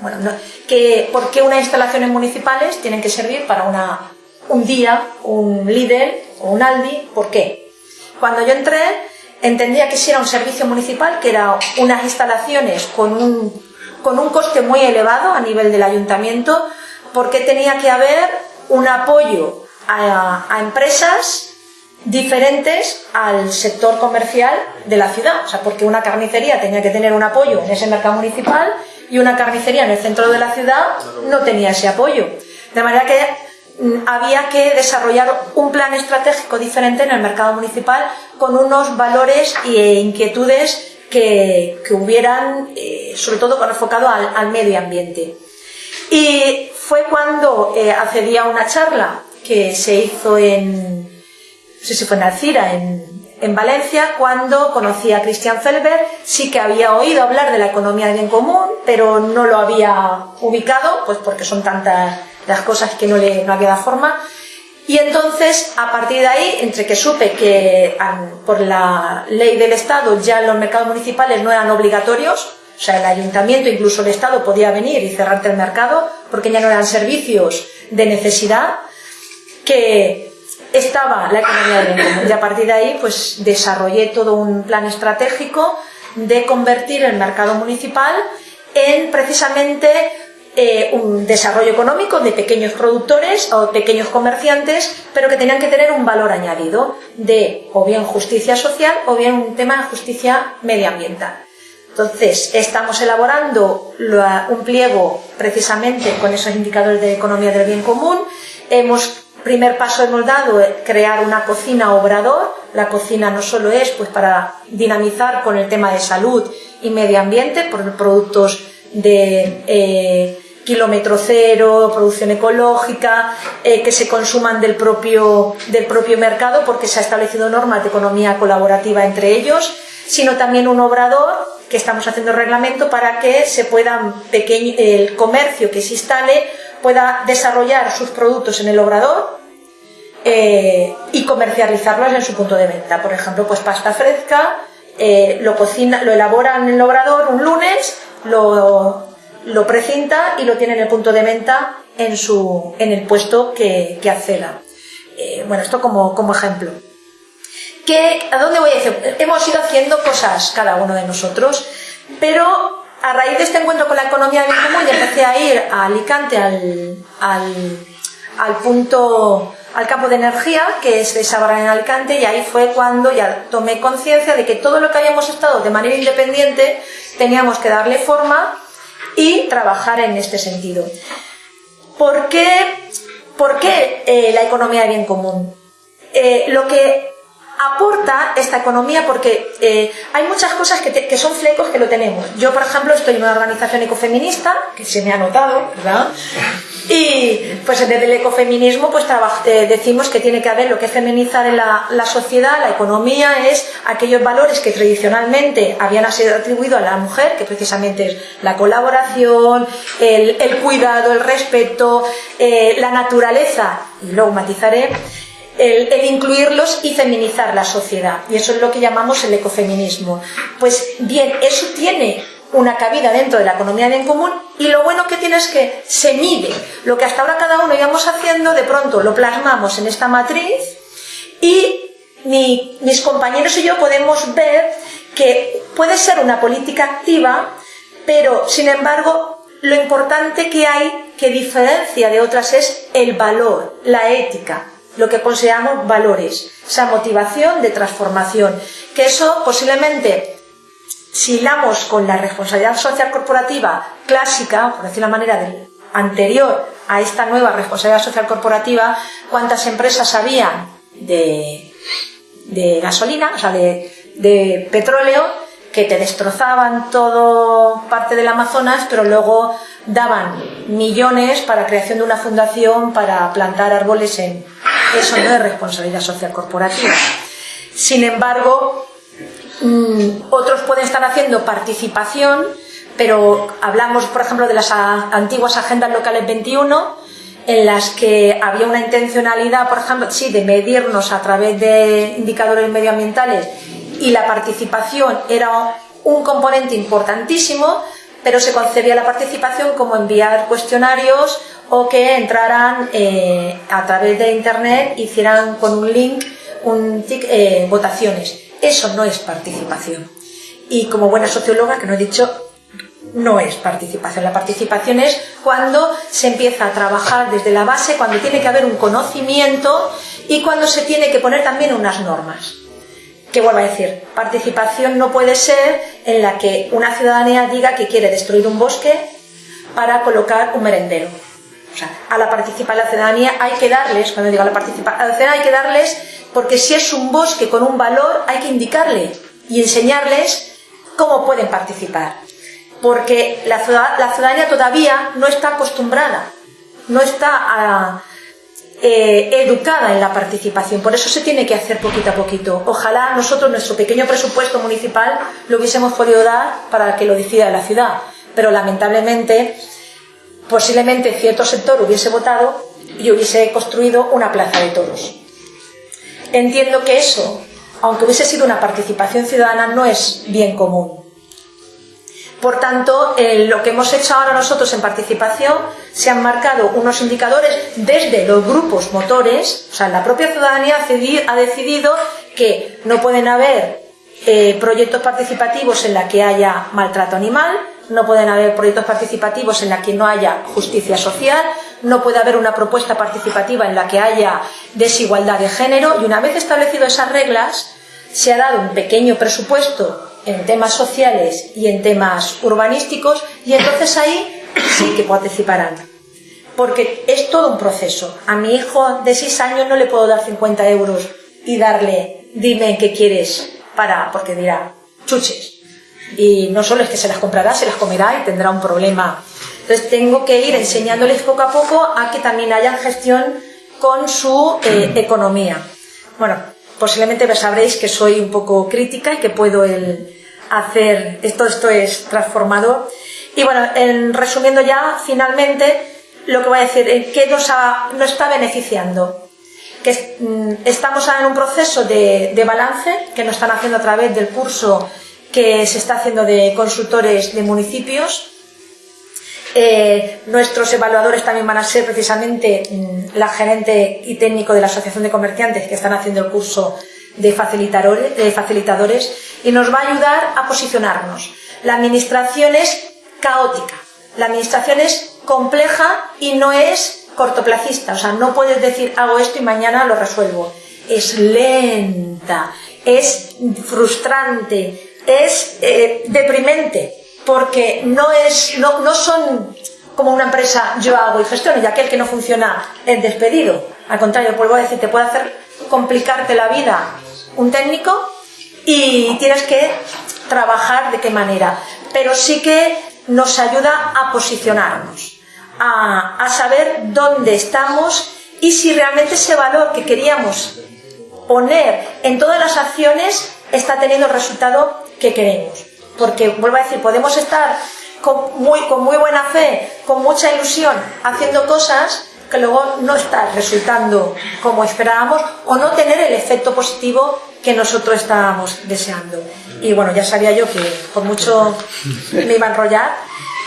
bueno, no, que ¿por qué unas instalaciones municipales tienen que servir para una, un día, un líder o un Aldi? ¿Por qué? Cuando yo entré entendía que si era un servicio municipal, que eran unas instalaciones con un, con un coste muy elevado a nivel del ayuntamiento, porque tenía que haber un apoyo a, a empresas diferentes al sector comercial de la ciudad. O sea, porque una carnicería tenía que tener un apoyo en ese mercado municipal y una carnicería en el centro de la ciudad no tenía ese apoyo. De manera que había que desarrollar un plan estratégico diferente en el mercado municipal con unos valores e inquietudes que, que hubieran, eh, sobre todo enfocado al, al, medio ambiente. Y fue cuando eh, accedí a una charla que se hizo en, no sé si fue en Alcira, en, en Valencia, cuando conocí a Christian Felber, sí que había oído hablar de la economía de bien común, pero no lo había ubicado, pues porque son tantas las cosas que no le no había dado forma. Y entonces, a partir de ahí, entre que supe que por la ley del Estado ya los mercados municipales no eran obligatorios, o sea, el ayuntamiento, incluso el Estado, podía venir y cerrarte el mercado, porque ya no eran servicios de necesidad, que estaba la economía del bien común. Y a partir de ahí, pues desarrollé todo un plan estratégico de convertir el mercado municipal en precisamente eh, un desarrollo económico de pequeños productores o pequeños comerciantes, pero que tenían que tener un valor añadido de o bien justicia social o bien un tema de justicia medioambiental. Entonces, estamos elaborando un pliego precisamente con esos indicadores de economía del bien común. Hemos primer paso hemos dado crear una cocina obrador. La cocina no solo es pues para dinamizar con el tema de salud y medio ambiente por productos de eh, kilómetro cero, producción ecológica, eh, que se consuman del propio, del propio mercado porque se ha establecido normas de economía colaborativa entre ellos, sino también un obrador que estamos haciendo reglamento para que se puedan el comercio que se instale pueda desarrollar sus productos en el obrador eh, y comercializarlos en su punto de venta. Por ejemplo, pues pasta fresca, eh, lo cocina, lo elaboran en el obrador un lunes, lo, lo precinta y lo tiene en el punto de venta en, su, en el puesto que, que. Eh, bueno, esto como, como ejemplo. ¿Qué, ¿A dónde voy a decir? Hemos ido haciendo cosas cada uno de nosotros, pero a raíz de este encuentro con la economía del común ya empecé a ir a Alicante al, al, punto al campo de energía que es de Sabarra en Alicante y ahí fue cuando ya tomé conciencia de que todo lo que habíamos estado de manera independiente teníamos que darle forma y trabajar en este sentido. ¿Por qué, por qué eh, la economía de bien común? Eh, lo que aporta esta economía porque eh, hay muchas cosas que, son flecos que lo tenemos. Yo, por ejemplo, estoy en una organización ecofeminista, que se me ha notado, ¿verdad? Y pues desde el ecofeminismo pues eh, decimos que tiene que haber lo que es feminizar en la, sociedad, la economía es aquellos valores que tradicionalmente habían sido atribuidos a la mujer, que precisamente es la colaboración, el, cuidado, el respeto, eh, la naturaleza, y luego matizaré, el, incluirlos y feminizar la sociedad. Y eso es lo que llamamos el ecofeminismo. Pues bien, eso tiene una cabida dentro de la economía bien común y lo bueno que tiene es que se mide. Lo que hasta ahora cada uno íbamos haciendo, de pronto lo plasmamos en esta matriz y mis compañeros y yo podemos ver que puede ser una política activa, pero sin embargo lo importante que hay que diferencia de otras es el valor, la ética, lo que consideramos valores, esa motivación de transformación, que eso posiblemente si hilamos con la responsabilidad social corporativa clásica, por decir la manera del anterior a esta nueva responsabilidad social corporativa, cuántas empresas habían de, de gasolina, o sea, de, de petróleo, que te destrozaban todo parte del Amazonas, pero luego daban millones para creación de una fundación para plantar árboles en... Eso no es responsabilidad social corporativa. Sin embargo, mm, otros pueden estar haciendo participación, pero hablamos, por ejemplo, de las antiguas agendas locales 21, en las que había una intencionalidad, por ejemplo, sí, de medirnos a través de indicadores medioambientales y la participación era un componente importantísimo, pero se concebía la participación como enviar cuestionarios o que entraran eh, a través de Internet, hicieran con un link un eh, votaciones. Eso no es participación. Y como buena socióloga, que no he dicho, no es participación. La participación es cuando se empieza a trabajar desde la base, cuando tiene que haber un conocimiento y cuando se tiene que poner también unas normas. Que vuelvo a decir, participación no puede ser en la que una ciudadanía diga que quiere destruir un bosque para colocar un merendero. O sea, a la participación de la ciudadanía hay que darles, cuando digo a la participación, hay que darles, porque si es un bosque con un valor, hay que indicarle y enseñarles cómo pueden participar porque la, ciudadanía todavía no está acostumbrada, no está ah, eh, educada en la participación, por eso se tiene que hacer poquito a poquito. Ojalá nosotros nuestro pequeño presupuesto municipal lo hubiésemos podido dar para que lo decida la ciudad, pero lamentablemente posiblemente cierto sector hubiese votado y hubiese construido una plaza de toros. Entiendo que eso, aunque hubiese sido una participación ciudadana, no es bien común. Por tanto, lo que hemos hecho ahora nosotros en participación, se han marcado unos indicadores desde los grupos motores, o sea, la propia ciudadanía ha decidido que no pueden haber eh, proyectos participativos en la que haya maltrato animal, no pueden haber proyectos participativos en la que no haya justicia social, no puede haber una propuesta participativa en la que haya desigualdad de género y una vez establecido esas reglas, se ha dado un pequeño presupuesto en temas sociales y en temas urbanísticos y entonces ahí sí que participarán. Porque es todo un proceso. A mi hijo de 6 años no le puedo dar 50 euros y darle, dime qué quieres para, porque dirá, chuches. Y no solo es que se las comprará, se las comerá y tendrá un problema. Entonces tengo que ir enseñándoles poco a poco a que también hayan gestión con su eh, economía. Bueno, posiblemente sabréis que soy un poco crítica y que puedo hacer, esto, esto es transformador. Y bueno, en, resumiendo ya, finalmente, lo que voy a decir, ¿qué nos, nos está beneficiando? Que mm, estamos en un proceso de balance que nos están haciendo a través del curso que se está haciendo de consultores de municipios. Eh, nuestros evaluadores también van a ser precisamente mm, la gerente y técnico de la Asociación de Comerciantes que están haciendo el curso de facilitadores, y nos va a ayudar a posicionarnos. La administración es caótica, la administración es compleja y no es cortoplacista, o sea, no puedes decir hago esto y mañana lo resuelvo. Es lenta, es frustrante, es eh, deprimente, porque no, es, no, no son como una empresa yo hago y gestiono y aquel que no funciona es despedido. Al contrario, vuelvo a decir, te puede hacer complicarte la vida un técnico y tienes que trabajar de qué manera. Pero sí que nos ayuda a posicionarnos, a, a saber dónde estamos y si realmente ese valor que queríamos poner en todas las acciones está teniendo el resultado que queremos. Porque, vuelvo a decir, podemos estar con muy, con muy buena fe, con mucha ilusión, haciendo cosas que luego no está resultando como esperábamos o no tener el efecto positivo que nosotros estábamos deseando. Y bueno, ya sabía yo que por mucho me iba a enrollar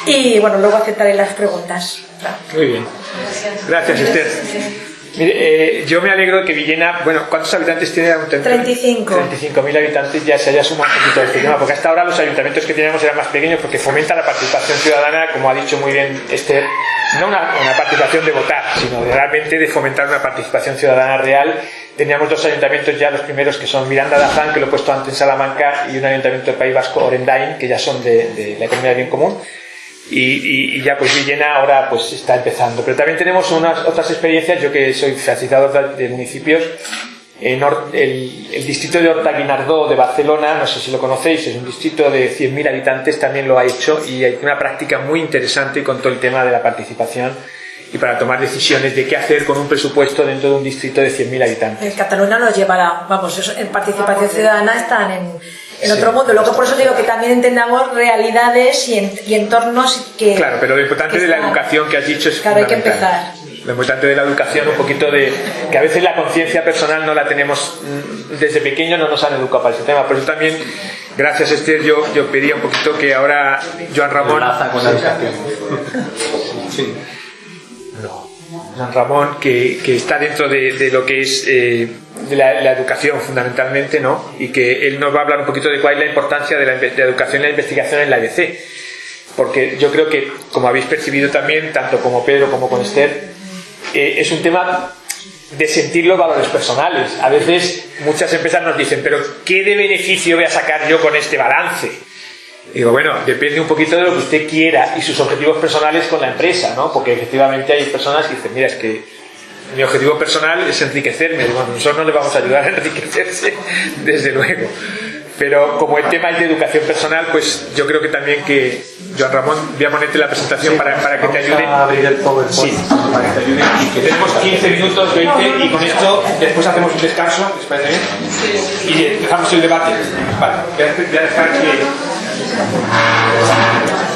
y bueno, luego aceptaré las preguntas. Muy bien. Gracias, Esther. Mire, eh, yo me alegro de que Villena, bueno, ¿cuántos habitantes tiene? 35. 35.000 habitantes ya se haya sumado un poquito este tema, porque hasta ahora los ayuntamientos que teníamos eran más pequeños porque fomenta la participación ciudadana, como ha dicho muy bien Esther, no una, participación de votar, sino realmente de fomentar una participación ciudadana real. Teníamos dos ayuntamientos ya, los primeros que son Miranda de Azán, que lo he puesto antes en Salamanca, y un ayuntamiento del País Vasco, Orendain, que ya son de, la economía de bien común. Y, ya pues Villena ahora pues está empezando. Pero también tenemos unas otras experiencias, yo que soy facilitador de, municipios, en el, el, distrito de Horta Guinardó de Barcelona, no sé si lo conocéis, es un distrito de 100.000 habitantes, también lo ha hecho y hay una práctica muy interesante con todo el tema de la participación y para tomar decisiones de qué hacer con un presupuesto dentro de un distrito de 100.000 habitantes. En Cataluña lo llevará, vamos, en participación ciudadana están en, en otro mundo. Luego por eso digo que también entendamos realidades y, entornos que... Claro, pero lo importante de la educación que has dicho es Claro, hay que empezar lo importante de la educación, un poquito de que a veces la conciencia personal no la tenemos mm, desde pequeño, no nos han educado para ese tema. Por eso también, gracias Esther, yo, yo pedía un poquito que ahora Joan Ramón. con la educación. sí. Joan Ramón, que, está dentro de, lo que es eh, la, educación fundamentalmente, ¿no? Y que él nos va a hablar un poquito de cuál es la importancia de la, educación y la investigación en la EBC. Porque yo creo que, como habéis percibido también, tanto como Pedro como con Esther, eh, es un tema de sentir los valores personales. A veces muchas empresas nos dicen, pero ¿qué de beneficio voy a sacar yo con este balance? Digo, bueno, depende un poquito de lo que usted quiera y sus objetivos personales con la empresa, ¿no? Porque efectivamente hay personas que dicen, mira, es que mi objetivo personal es enriquecerme. Bueno, nosotros no le vamos a ayudar a enriquecerse, desde luego. Pero como el tema es de educación personal, pues yo creo que también que, Joan Ramón, voy a ponerte la presentación para, para, que te ayude. Sí, para que te ayude. Y que tenemos 15 minutos, 20, y con esto después hacemos un descanso, ¿les parece bien? Y empezamos el debate. Vale, voy a dejar que. Thank you.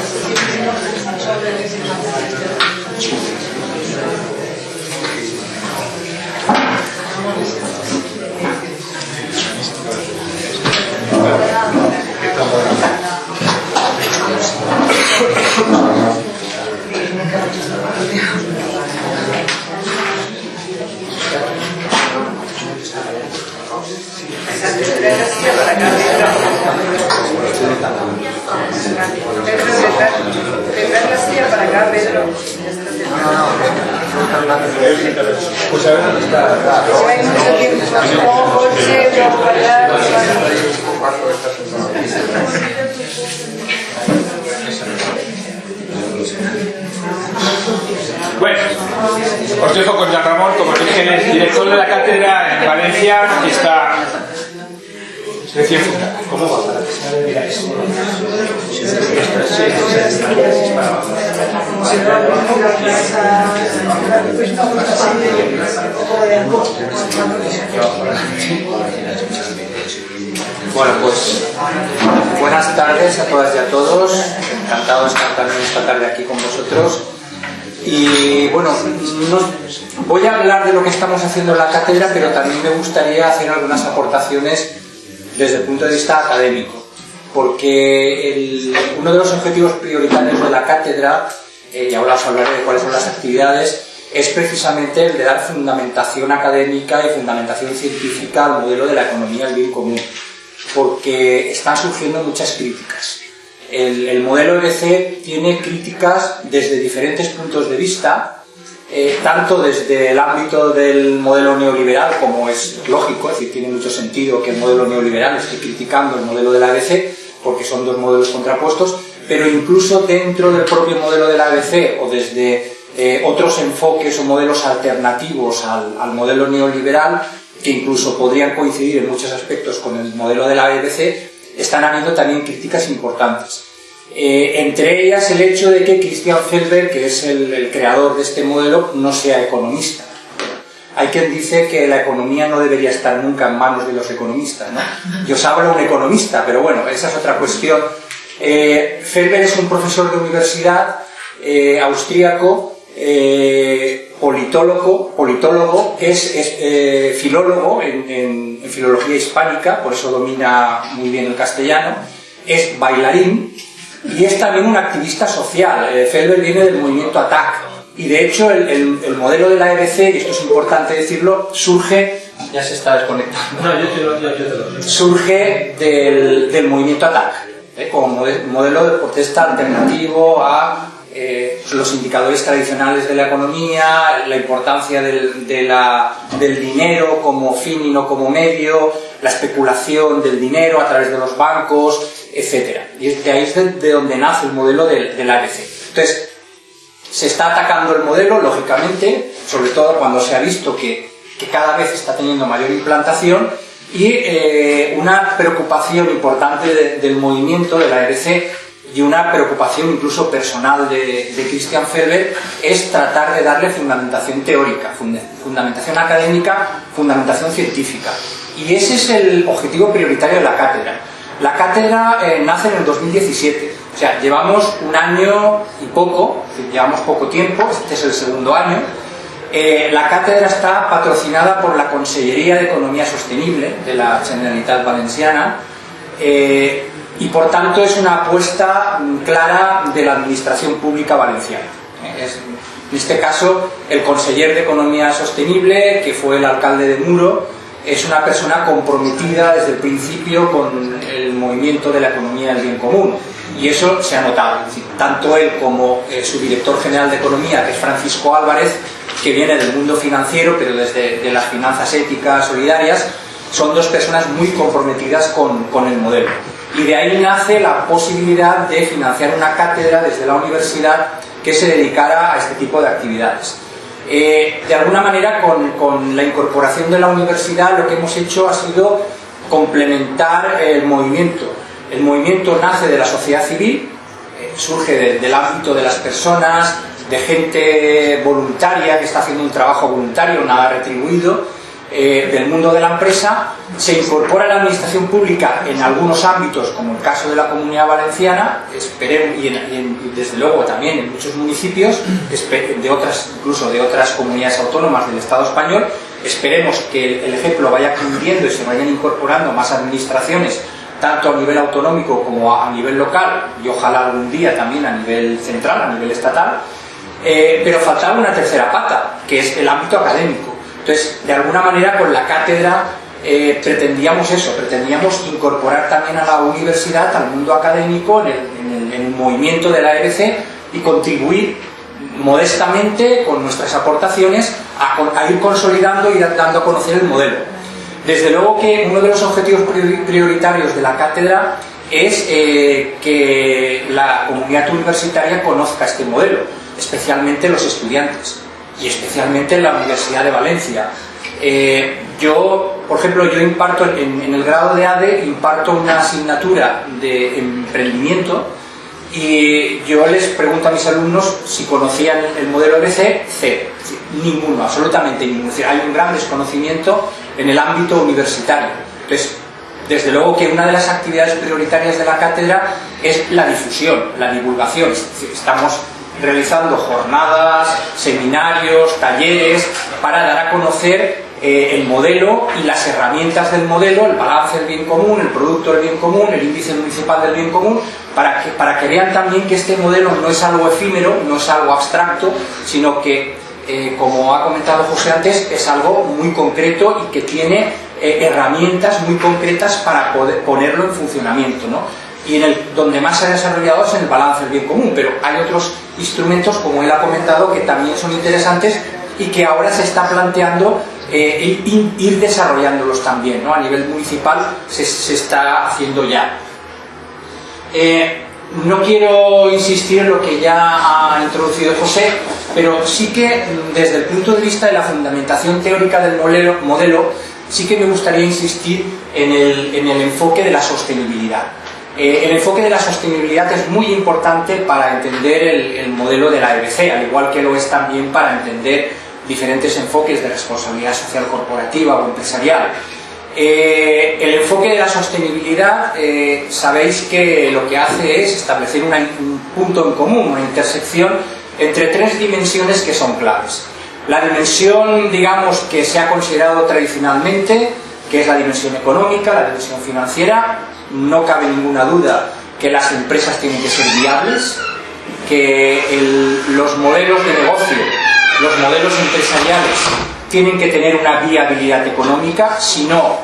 Bueno, os dejo con Ramón, como dije, el director de la cátedra en Valencia, que está ¿Cómo va? Bueno, pues buenas tardes a todas y a todos. Encantado de estar también esta tarde aquí con vosotros. Y bueno, voy a hablar de lo que estamos haciendo en la cátedra, pero también me gustaría hacer algunas aportaciones desde el punto de vista académico, porque uno de los objetivos prioritarios de la cátedra, eh, y ahora os hablaré de cuáles son las actividades, es precisamente el de dar fundamentación académica y fundamentación científica al modelo de la economía del bien común, porque están surgiendo muchas críticas. El, el modelo EBC tiene críticas desde diferentes puntos de vista, eh, tanto desde el ámbito del modelo neoliberal, como es lógico, es decir, tiene mucho sentido que el modelo neoliberal esté criticando el modelo de la ABC, porque son dos modelos contrapuestos, pero incluso dentro del propio modelo de la ABC o desde eh, otros enfoques o modelos alternativos al, al, modelo neoliberal, que incluso podrían coincidir en muchos aspectos con el modelo de la ABC, están habiendo también críticas importantes. Eh, entre ellas el hecho de que Christian Felber, que es el, creador de este modelo, no sea economista. Hay quien dice que la economía no debería estar nunca en manos de los economistas. ¿no? Yo hablo un economista, pero bueno, esa es otra cuestión. Eh, Felber es un profesor de universidad eh, austríaco, politólogo, politólogo, es, es filólogo en, en filología hispánica, por eso domina muy bien el castellano, es bailarín, y es también un activista social. Eh, Felber viene del movimiento ATTAC y de hecho el, el, modelo de la EBC, y esto es importante decirlo, surge, ya se está desconectando, no, yo te lo, yo, te lo. surge del, del movimiento ATTAC, ¿eh? como modelo de protesta alternativo a eh, los indicadores tradicionales de la economía, la importancia del, de la, del dinero como fin y no como medio, la especulación del dinero a través de los bancos, etc. Y de ahí es de, donde nace el modelo del, del ABC. Entonces, se está atacando el modelo, lógicamente, sobre todo cuando se ha visto que que cada vez está teniendo mayor implantación y eh, una preocupación importante del movimiento de la EBC y una preocupación incluso personal de, Christian Ferber es tratar de darle fundamentación teórica, fundamentación académica, fundamentación científica. Y ese es el objetivo prioritario de la cátedra. La cátedra eh, nace en el 2017, o sea, llevamos un año y poco, llevamos poco tiempo, este es el segundo año. Eh, la cátedra está patrocinada por la Consellería de Economía Sostenible de la Generalitat Valenciana eh, y por tanto es una apuesta mm, clara de la Administración Pública Valenciana. en este caso, el conseller de Economía Sostenible, que fue el alcalde de Muro, es una persona comprometida desde el principio con el movimiento de la economía del bien común y eso se ha notado. tanto él como eh, su director general de economía, que es Francisco Álvarez, que viene del mundo financiero, pero desde las finanzas éticas, solidarias, son dos personas muy comprometidas con el modelo. Y de ahí nace la posibilidad de financiar una cátedra desde la universidad que se dedicara a este tipo de actividades. Eh, de alguna manera, con, la incorporación de la universidad, lo que hemos hecho ha sido complementar el movimiento. El movimiento nace de la sociedad civil, eh, surge del ámbito de las personas, de gente voluntaria que está haciendo un trabajo voluntario, nada retribuido, eh, del mundo de la empresa, se incorpora la administración pública en algunos ámbitos, como el caso de la Comunidad Valenciana, esperemos, y, desde luego también en muchos municipios, de otras, incluso de otras comunidades autónomas del Estado español, esperemos que el, ejemplo vaya cumpliendo y se vayan incorporando más administraciones tanto a nivel autonómico como a nivel local y ojalá algún día también a nivel central, a nivel estatal, eh, pero faltaba una tercera pata, que es el ámbito académico. Entonces, de alguna manera, con la cátedra eh, pretendíamos eso, pretendíamos incorporar también a la universidad, al mundo académico, en el, movimiento de la EBC y contribuir modestamente con nuestras aportaciones a, ir consolidando y dando a conocer el modelo. Desde luego que uno de los objetivos prioritarios de la cátedra es eh, que la comunidad universitaria conozca este modelo, especialmente los estudiantes y especialmente en la Universidad de Valencia. Eh, yo, por ejemplo, yo imparto en, el grado de ADE, imparto una asignatura de emprendimiento y yo les pregunto a mis alumnos si conocían el modelo BC, C, ninguno, absolutamente ninguno. hay un gran desconocimiento en el ámbito universitario. Entonces, desde luego que una de las actividades prioritarias de la cátedra es la difusión, la divulgación. Estamos realizando jornadas, seminarios, talleres, para dar a conocer eh, el modelo y las herramientas del modelo, el balance del bien común, el producto del bien común, el índice municipal del bien común, para que, para que vean también que este modelo no es algo efímero, no es algo abstracto, sino que, eh, como ha comentado José antes, es algo muy concreto y que tiene eh, herramientas muy concretas para poder ponerlo en funcionamiento. ¿no? Y en el, donde más se ha desarrollado es en el balance del bien común, pero hay otros instrumentos, como él ha comentado, que también son interesantes y que ahora se está planteando eh, ir, desarrollándolos también, ¿no? a nivel municipal se, está haciendo ya. Eh, no quiero insistir en lo que ya ha introducido José, pero sí que desde el punto de vista de la fundamentación teórica del modelo, modelo sí que me gustaría insistir en el, en el enfoque de la sostenibilidad. Eh, el enfoque de la sostenibilidad es muy importante para entender el, modelo de la EBC, al igual que lo es también para entender diferentes enfoques de responsabilidad social corporativa o empresarial. Eh, el enfoque de la sostenibilidad, eh, sabéis que lo que hace es establecer un punto en común, una intersección entre tres dimensiones que son claves. La dimensión, digamos, que se ha considerado tradicionalmente, que es la dimensión económica, la dimensión financiera, no cabe ninguna duda que las empresas tienen que ser viables, que los modelos de negocio, los modelos empresariales tienen que tener una viabilidad económica, si no,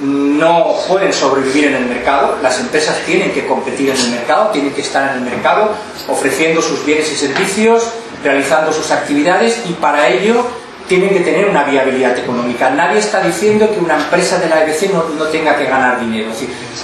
no pueden sobrevivir en el mercado, las empresas tienen que competir en el mercado, tienen que estar en el mercado ofreciendo sus bienes y servicios, realizando sus actividades y para ello tienen que tener una viabilidad económica. Nadie está diciendo que una empresa de la EBC no, tenga que ganar dinero.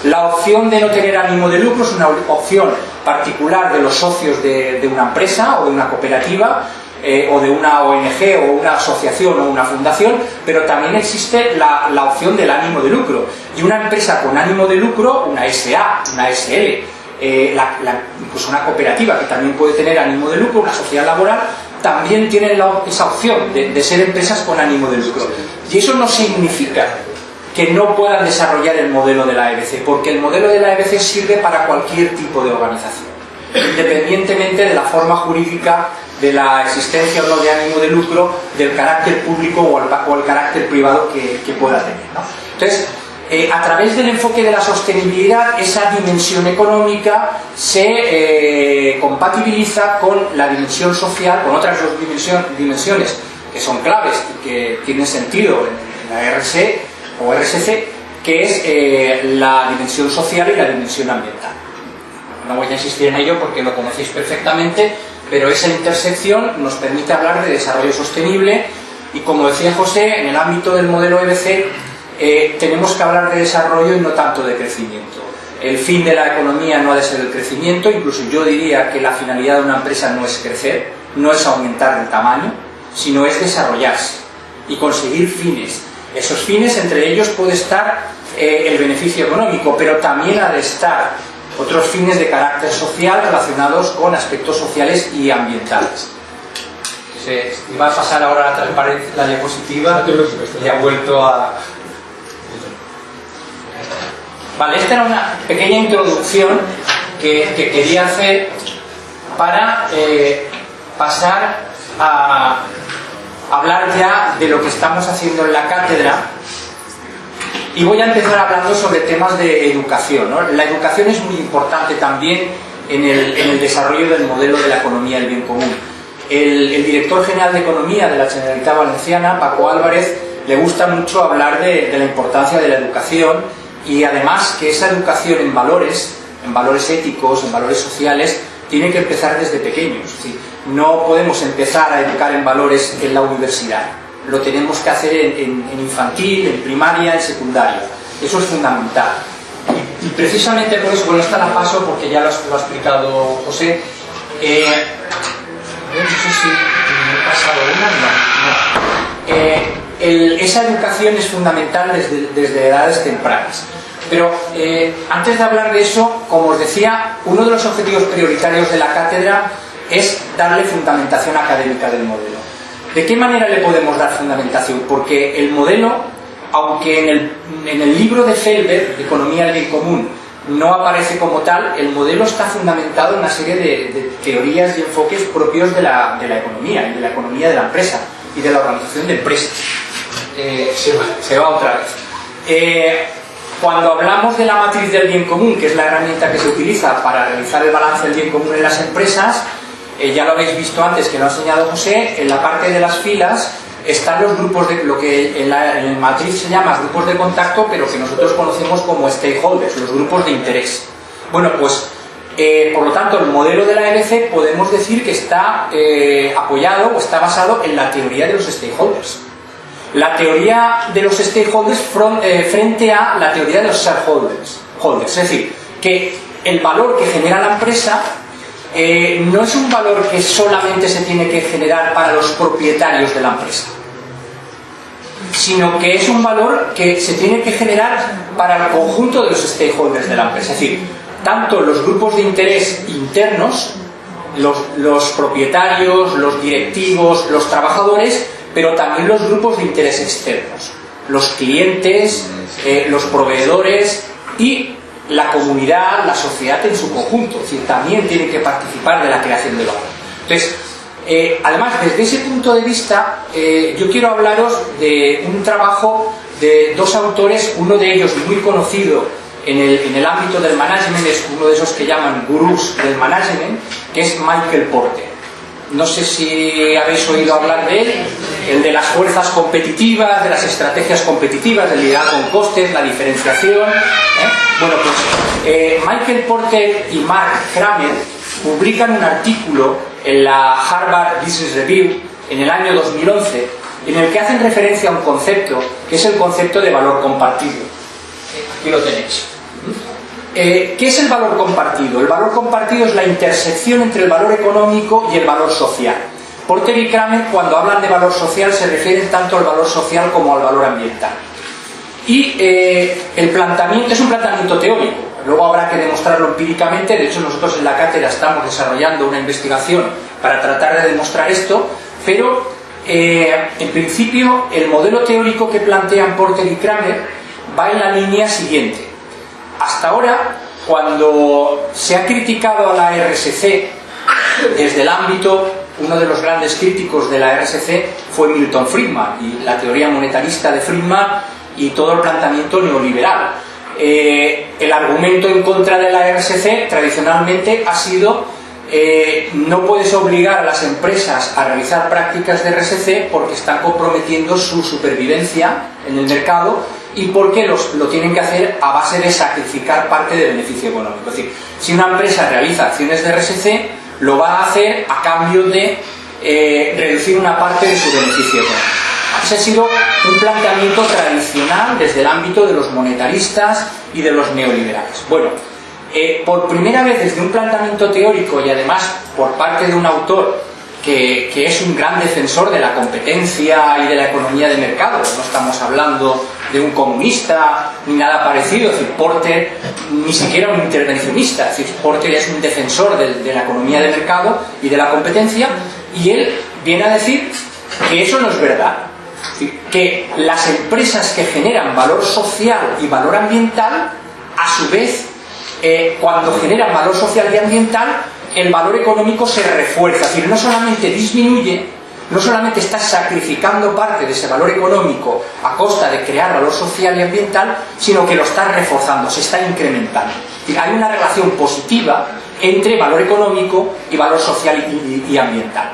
La opción de no tener ánimo de lucro es una opción particular de los socios de, una empresa o de una cooperativa eh, o de una ONG o una asociación o una fundación, pero también existe la, opción del ánimo de lucro. Y una empresa con ánimo de lucro, una SA, una SL, eh, la, incluso una cooperativa que también puede tener ánimo de lucro, una sociedad laboral, también tienen esa opción de, ser empresas con ánimo de lucro. Y eso no significa que no puedan desarrollar el modelo de la EBC, porque el modelo de la EBC sirve para cualquier tipo de organización, independientemente de la forma jurídica de la existencia o no de ánimo de lucro, del carácter público o el, carácter privado que, pueda tener. Entonces, eh, a través del enfoque de la sostenibilidad, esa dimensión económica se eh, compatibiliza con la dimensión social, con otras dos dimensiones que son claves y que tienen sentido en, en la RC o RSC, que es eh, la dimensión social y la dimensión ambiental. No voy a insistir en ello porque lo conocéis perfectamente, pero esa intersección nos permite hablar de desarrollo sostenible y como decía José, en el ámbito del modelo EBC eh, tenemos que hablar de desarrollo y no tanto de crecimiento. El fin de la economía no ha de ser el crecimiento, incluso yo diría que la finalidad de una empresa no es crecer, no es aumentar el tamaño, sino es desarrollarse y conseguir fines. Esos fines, entre ellos puede estar eh, el beneficio económico, pero también ha de estar otros fines de carácter social relacionados con aspectos sociales y ambientales. Se iba a pasar ahora la diapositiva y ha vuelto a... Vale, esta era una pequeña introducción que, que quería hacer para eh, pasar a hablar ya de lo que estamos haciendo en la cátedra y voy a empezar hablando sobre temas de educación. La educación es muy importante también en el, desarrollo del modelo de la economía del bien común. El, director general de Economía de la Generalitat Valenciana, Paco Álvarez, le gusta mucho hablar de la importancia de la educación y además que esa educación en valores, en valores éticos, en valores sociales, tiene que empezar desde pequeños. No podemos empezar a educar en valores en la universidad lo tenemos que hacer en, infantil, en primaria, en secundaria. Eso es fundamental. Y, precisamente por eso, bueno, esta la paso porque ya lo, lo ha explicado José. Eh, no sé si me he pasado una, no. Eh, esa educación es fundamental desde, desde edades tempranas. Pero eh, antes de hablar de eso, como os decía, uno de los objetivos prioritarios de la cátedra es darle fundamentación académica del modelo. ¿De qué manera le podemos dar fundamentación? Porque el modelo, aunque en el, en el libro de Felber, Economía del Bien Común, no aparece como tal, el modelo está fundamentado en una serie de, de teorías y enfoques propios de la, de la, economía, y de la economía de la empresa y de la organización de empresas. Eh, se, va, se, va, otra vez. Eh, cuando hablamos de la matriz del bien común, que es la herramienta que se utiliza para realizar el balance del bien común en las empresas, eh, ya lo habéis visto antes que lo ha enseñado José, en la parte de las filas están los grupos de lo que en, la, en matriz se llama grupos de contacto, pero que nosotros conocemos como stakeholders, los grupos de interés. Bueno, pues eh, por lo tanto el modelo de la EBC podemos decir que está eh, apoyado o está basado en la teoría de los stakeholders. La teoría de los stakeholders eh, frente a la teoría de los shareholders. Holders. Es decir, que el valor que genera la empresa no es un valor que solamente se tiene que generar para los propietarios de la empresa, sino que es un valor que se tiene que generar para el conjunto de los stakeholders de la empresa. Es decir, tanto los grupos de interés internos, los, los propietarios, los directivos, los trabajadores, pero también los grupos de interés externos, los clientes, eh, los proveedores y la comunidad, la sociedad en su conjunto, es decir, también tienen que participar de la creación de valor. Entonces, eh, además, desde ese punto de vista, eh, yo quiero hablaros de un trabajo de dos autores, uno de ellos muy conocido en el, ámbito del management, es uno de esos que llaman gurús del management, que es Michael Porter no sé si habéis oído hablar de él, el de las fuerzas competitivas, de las estrategias competitivas, del liderazgo con costes, la diferenciación. ¿eh? Bueno, pues eh, Michael Porter y Mark Kramer publican un artículo en la Harvard Business Review en el año 2011 en el que hacen referencia a un concepto que es el concepto de valor compartido. Aquí lo tenéis. Eh, ¿Qué es el valor compartido? El valor compartido es la intersección entre el valor económico y el valor social. Porter y Kramer cuando hablan de valor social se refieren tanto al valor social como al valor ambiental. Y eh, el planteamiento es un planteamiento teórico, luego habrá que demostrarlo empíricamente, de hecho nosotros en la cátedra estamos desarrollando una investigación para tratar de demostrar esto, pero eh, en principio el modelo teórico que plantean Porter y Kramer va en la línea siguiente. Hasta ahora, cuando se ha criticado a la RSC desde el ámbito, uno de los grandes críticos de la RSC fue Milton Friedman y la teoría monetarista de Friedman y todo el planteamiento neoliberal. Eh, el argumento en contra de la RSC tradicionalmente ha sido eh, no puedes obligar a las empresas a realizar prácticas de RSC porque están comprometiendo su supervivencia en el mercado y porque los, lo tienen que hacer a base de sacrificar parte del beneficio económico. Es decir, si una empresa realiza acciones de RSC, lo va a hacer a cambio de eh, reducir una parte de su beneficio económico. Ese ha sido un planteamiento tradicional desde el ámbito de los monetaristas y de los neoliberales. Bueno, eh, por primera vez desde un planteamiento teórico y además por parte de un autor que, que, es un gran defensor de la competencia y de la economía de mercado, no estamos hablando de un comunista ni nada parecido, es decir, Porter ni siquiera un intervencionista, es decir, Porter es un defensor de, de la economía de mercado y de la competencia y él viene a decir que eso no es verdad, que las empresas que generan valor social y valor ambiental, a su vez eh, cuando generan valor social y ambiental, el valor económico se refuerza. Es decir, no solamente disminuye, no solamente está sacrificando parte de ese valor económico a costa de crear valor social y ambiental, sino que lo está reforzando, se está incrementando. hay una relación positiva entre valor económico y valor social y, y ambiental.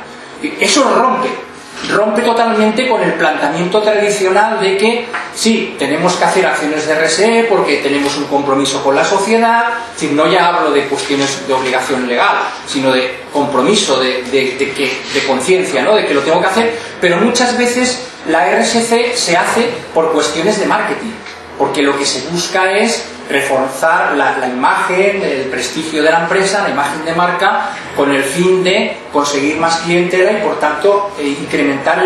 Eso rompe rompe totalmente con el planteamiento tradicional de que sí, tenemos que hacer acciones de RSE porque tenemos un compromiso con la sociedad, si no ya hablo de cuestiones de obligación legal, sino de compromiso, de, de conciencia, ¿no? de que lo tengo que hacer, pero muchas veces la RSC se hace por cuestiones de marketing, porque lo que se busca es reforzar la, imagen, el prestigio de la empresa, la imagen de marca, con el fin de conseguir más clientela y por tanto eh, incrementar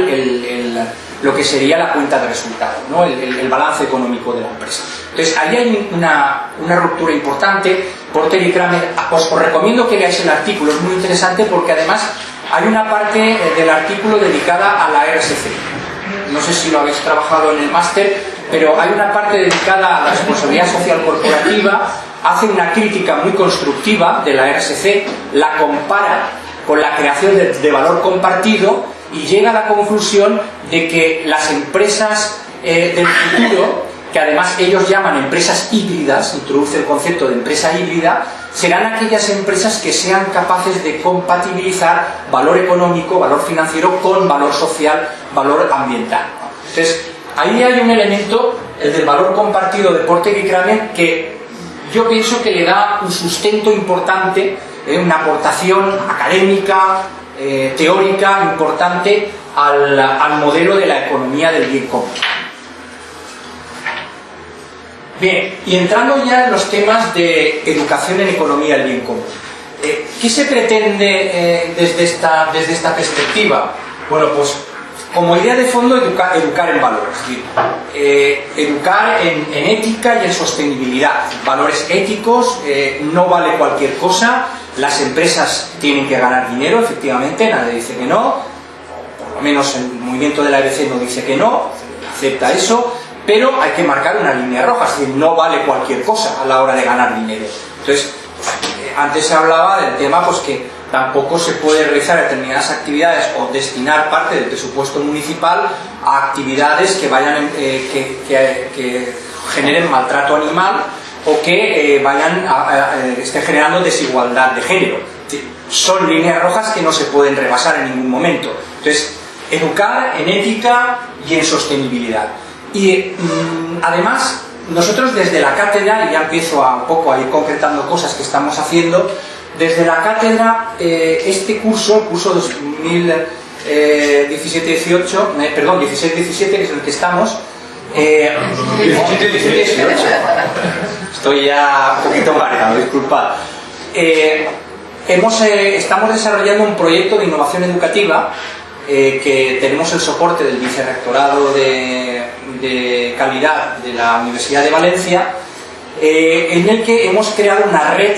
lo que sería la cuenta de resultados, ¿no? el, balance económico de la empresa. Entonces ahí hay una, ruptura importante. Porter y Kramer, os, os recomiendo que leáis el artículo, es muy interesante porque además hay una parte eh, del artículo dedicada a la RSC. No sé si lo habéis trabajado en el máster, pero hay una parte dedicada a la responsabilidad social corporativa, hace una crítica muy constructiva de la RSC, la compara con la creación de, valor compartido y llega a la conclusión de que las empresas eh, del futuro, que además ellos llaman empresas híbridas, introduce el concepto de empresa híbrida, serán aquellas empresas que sean capaces de compatibilizar valor económico, valor financiero con valor social, valor ambiental. Entonces, ahí hay un elemento, el del valor compartido de Porter y que yo pienso que le da un sustento importante, eh, una aportación académica, eh, teórica importante al, al modelo de la economía del bien común. Bien, y entrando ya en los temas de educación en economía del bien común. Eh, ¿Qué se pretende desde, esta, desde esta perspectiva? Bueno, pues como idea de fondo, educar, en valores, eh, educar en, ética y en sostenibilidad. Valores éticos, eh, no vale cualquier cosa, las empresas tienen que ganar dinero, efectivamente, nadie dice que no, por lo menos el movimiento de la ABC no dice que no, acepta eso, pero hay que marcar una línea roja, es decir, no vale cualquier cosa a la hora de ganar dinero. Entonces, eh, antes se hablaba del tema pues que tampoco se puede realizar determinadas actividades o destinar parte del presupuesto municipal a actividades que vayan eh, que, generen maltrato animal o que eh, vayan a, estén generando desigualdad de género. Son líneas rojas que no se pueden rebasar en ningún momento. Entonces, educar en ética y en sostenibilidad. Y mm, además, nosotros desde la cátedra, y ya empiezo a poco a ir concretando cosas que estamos haciendo, desde la cátedra, eh, este curso, el curso 2017-18, eh, perdón, 16-17, que es el que estamos, eh, estoy ya un poquito mareado, disculpad. hemos, estamos desarrollando un proyecto de innovación educativa eh, que tenemos el soporte del Vicerrectorado de, de Calidad de la Universidad de Valencia, eh, en el que hemos creado una red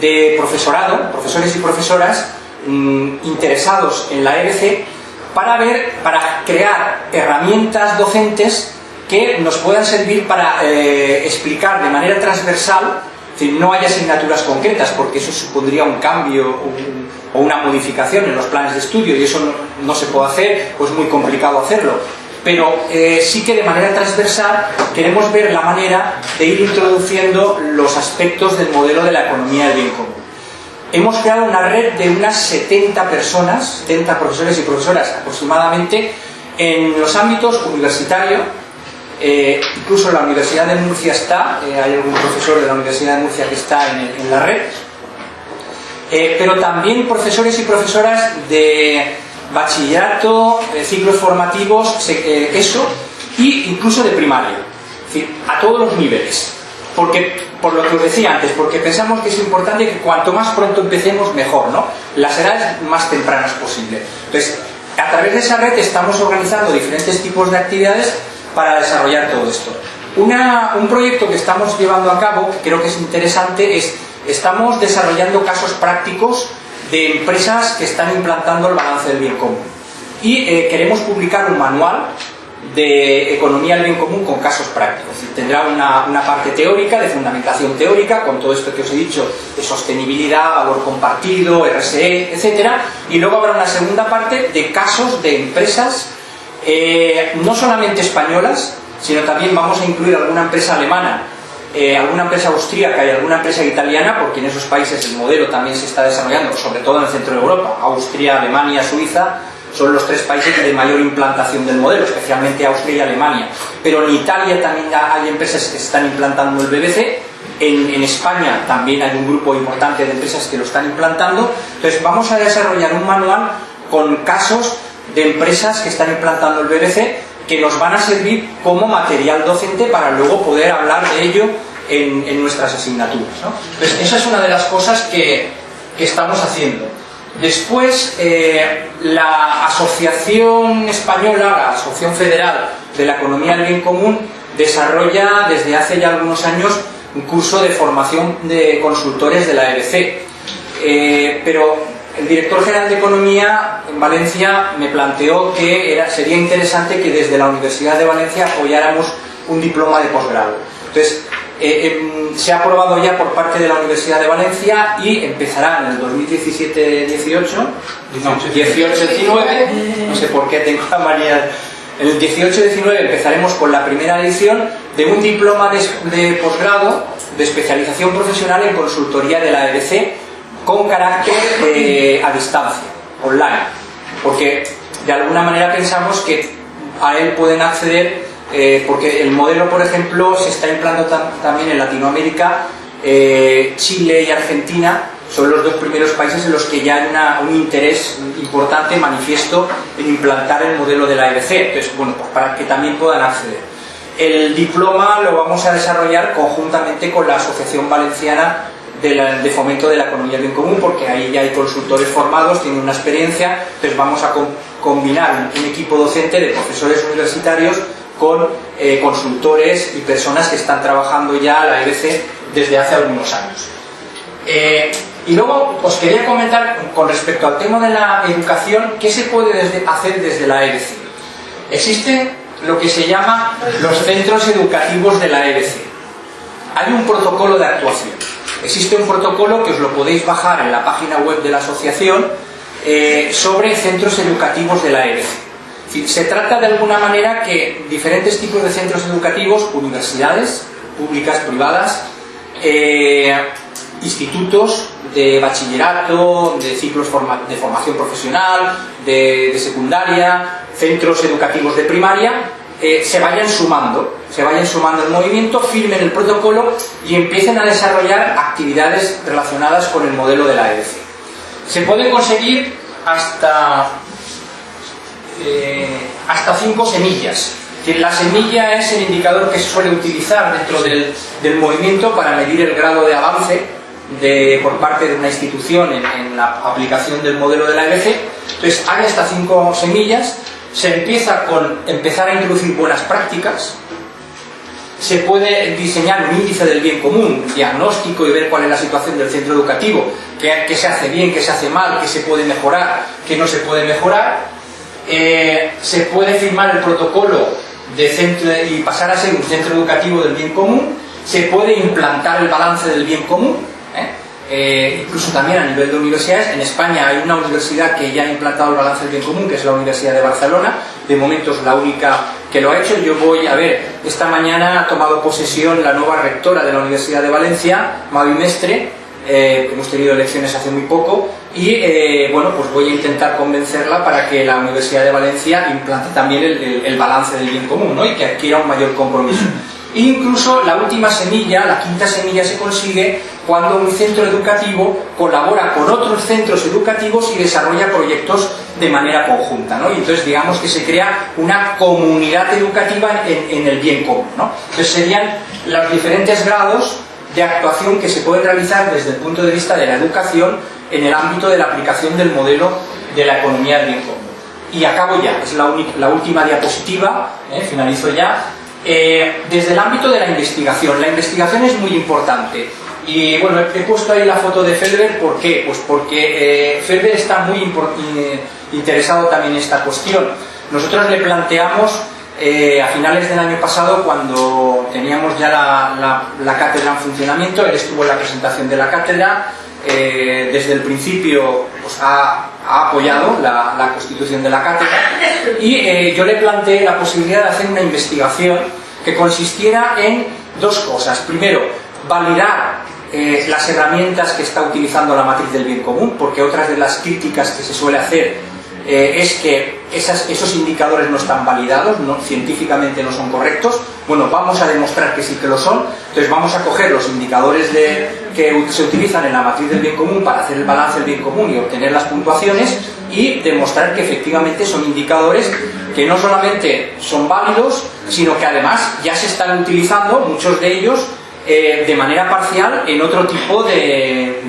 de profesorado, profesores y profesoras mm, interesados en la EBC para ver, para crear herramientas docentes que nos puedan servir para eh, explicar de manera transversal, es decir, no hay asignaturas concretas porque eso supondría un cambio o una modificación en los planes de estudio y eso no, se puede hacer, pues es muy complicado hacerlo. Pero eh, sí que de manera transversal queremos ver la manera de ir introduciendo los aspectos del modelo de la economía del bien común. Hemos creado una red de unas 70 personas, 70 profesores y profesoras aproximadamente, en los ámbitos universitario, eh, incluso la Universidad de Murcia está, eh, hay algún profesor de la Universidad de Murcia que está en, la red, pero también profesores y profesoras de bachillerato, ciclos formativos, eso, y incluso de primaria, es decir, a todos los niveles. Porque, por lo que os decía antes, porque pensamos que es importante que cuanto más pronto empecemos, mejor, ¿no? Las edades más tempranas posible. Entonces, a través de esa red estamos organizando diferentes tipos de actividades para desarrollar todo esto. Una- un proyecto que estamos llevando a cabo, que creo que es interesante, es estamos desarrollando casos prácticos de empresas que están implantando el balance del bien común. Y eh, queremos publicar un manual de economía del bien común con casos prácticos. Tendrá una, una parte teórica, de fundamentación teórica, con todo esto que os he dicho, de sostenibilidad, valor compartido, RSE, etcétera, y luego habrá una segunda parte de casos de empresas, eh, no solamente españolas, sino también vamos a incluir alguna empresa alemana, eh, alguna empresa austríaca y alguna empresa italiana, porque en esos países el modelo también se está desarrollando, sobre todo en el centro de Europa, Austria, Alemania, Suiza, son los tres países de mayor implantación del modelo, especialmente Austria y Alemania. Pero en Italia también hay empresas que están implantando el BBC, en, en España también hay un grupo importante de empresas que lo están implantando. Entonces vamos a desarrollar un manual con casos de empresas que están implantando el BBC que nos van a servir como material docente para luego poder hablar de ello en, en nuestras asignaturas. ¿no? Esa es una de las cosas que, que estamos haciendo. Después, eh, la Asociación Española, la Asociación Federal de la Economía del Bien Común, desarrolla desde hace ya algunos años un curso de formación de consultores de la EBC. Eh, pero el director general de Economía en Valencia me planteó que era, sería interesante que desde la Universidad de Valencia apoyáramos un diploma de posgrado. Entonces, eh, em, se ha aprobado ya por parte de la Universidad de Valencia y empezará en el 2017-18, no, 18-19, no sé por qué tengo la manía. En el 18-19 empezaremos con la primera edición de un diploma de, de posgrado de especialización profesional en consultoría de la EBC con carácter eh, a distancia, online, porque de alguna manera pensamos que a él pueden acceder, eh, porque el modelo, por ejemplo, se está implantando tam- también en Latinoamérica, eh, Chile y Argentina. Son los dos primeros países en los que ya hay una- un interés importante, manifiesto, en implantar el modelo de la EBC, entonces, bueno, pues para que también puedan acceder. El diploma lo vamos a desarrollar conjuntamente con la Asociación Valenciana de, Fomento de la Economía Bien Común, porque ahí ya hay consultores formados, tienen una experiencia, entonces vamos a com- combinar un equipo docente de profesores universitarios con eh, consultores y personas que están trabajando ya la EBC desde hace algunos años. Eh, y luego os quería comentar con respecto al tema de la educación, ¿qué se puede hacer desde la EBC? Existen lo que se llama los centros educativos de la EBC. Hay un protocolo de actuación. Existe un protocolo que os lo podéis bajar en la página web de la asociación eh, sobre centros educativos de la EBC. Se trata de alguna manera que diferentes tipos de centros educativos, universidades, públicas, privadas, eh, institutos de bachillerato, de ciclos de formación profesional, de secundaria, centros educativos de primaria, se vayan sumando, se vayan sumando el movimiento, firmen el protocolo y empiecen a desarrollar actividades relacionadas con el modelo de la EDC. Se puede conseguir hasta eh, hasta cinco semillas. La semilla es el indicador que se suele utilizar dentro del, del movimiento para medir el grado de avance de, por parte de una institución en, en la aplicación del modelo de la EBC. Entonces hay hasta cinco semillas, se empieza con empezar a introducir buenas prácticas, se puede diseñar un índice del bien común, diagnóstico y ver cuál es la situación del centro educativo, qué, qué se hace bien, qué se hace mal, qué se puede mejorar, qué no se puede mejorar. Eh, se puede firmar el protocolo de centro y pasar a ser un centro educativo del bien común, se puede implantar el balance del bien común, ¿eh? Incluso también a nivel de universidades. En España hay una universidad que ya ha implantado el balance del bien común, que es la Universidad de Barcelona, de momento es la única que lo ha hecho. Yo voy a ver, esta mañana ha tomado posesión la nueva rectora de la Universidad de Valencia, Mavi Mestre, eh, hemos tenido elecciones hace muy poco y eh, bueno, pues voy a intentar convencerla para que la Universidad de Valencia implante también el, el, el balance del bien común ¿no? y que adquiera un mayor compromiso. Incluso la última semilla, la quinta semilla se consigue cuando un centro educativo colabora con otros centros educativos y desarrolla proyectos de manera conjunta. Y entonces digamos que se crea una comunidad educativa en, el bien común. Entonces serían los diferentes grados de actuación que se pueden realizar desde el punto de vista de la educación en el ámbito de la aplicación del modelo de la economía del bien común. Y acabo ya, es la, la última diapositiva, ¿eh? finalizo ya. Eh, desde el ámbito de la investigación, la investigación es muy importante. Y bueno, he puesto ahí la foto de Felber, ¿por qué? Pues porque eh, Felber está muy interesado también en esta cuestión. Nosotros le planteamos eh, a finales del año pasado, cuando teníamos ya la, cátedra en funcionamiento, él estuvo en la presentación de la cátedra, eh, desde el principio pues, ha, apoyado la, la, constitución de la cátedra y eh, yo le planteé la posibilidad de hacer una investigación que consistiera en dos cosas. Primero, validar eh, las herramientas que está utilizando la matriz del bien común, porque otras de las críticas que se suele hacer eh, es que esos indicadores no están validados, científicamente no son correctos. Bueno, vamos a demostrar que sí que lo son. Entonces vamos a coger los indicadores que se utilizan en la matriz del bien común para hacer el balance del bien común y obtener las puntuaciones y demostrar que efectivamente son indicadores que no solamente son válidos, sino que además ya se están utilizando, muchos de ellos, eh, de manera parcial en otro tipo de,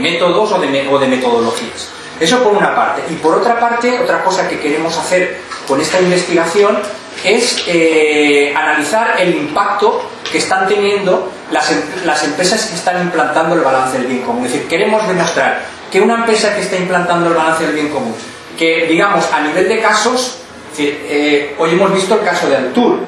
métodos o de metodologías. Eso por una parte. Y por otra parte, otra cosa que queremos hacer con esta investigación es eh, analizar el impacto que están teniendo las, las, empresas que están implantando el balance del bien común. Es decir, queremos demostrar que una empresa que está implantando el balance del bien común, que digamos a nivel de casos, es decir, eh, hoy hemos visto el caso de Altur,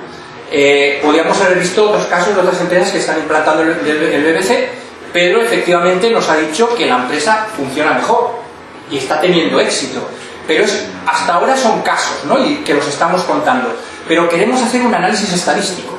eh, podríamos haber visto otros casos de otras empresas que están implantando el BBC, pero efectivamente nos ha dicho que la empresa funciona mejor y está teniendo éxito. Pero es, hasta ahora son casos, ¿no? Y que los estamos contando. Pero queremos hacer un análisis estadístico,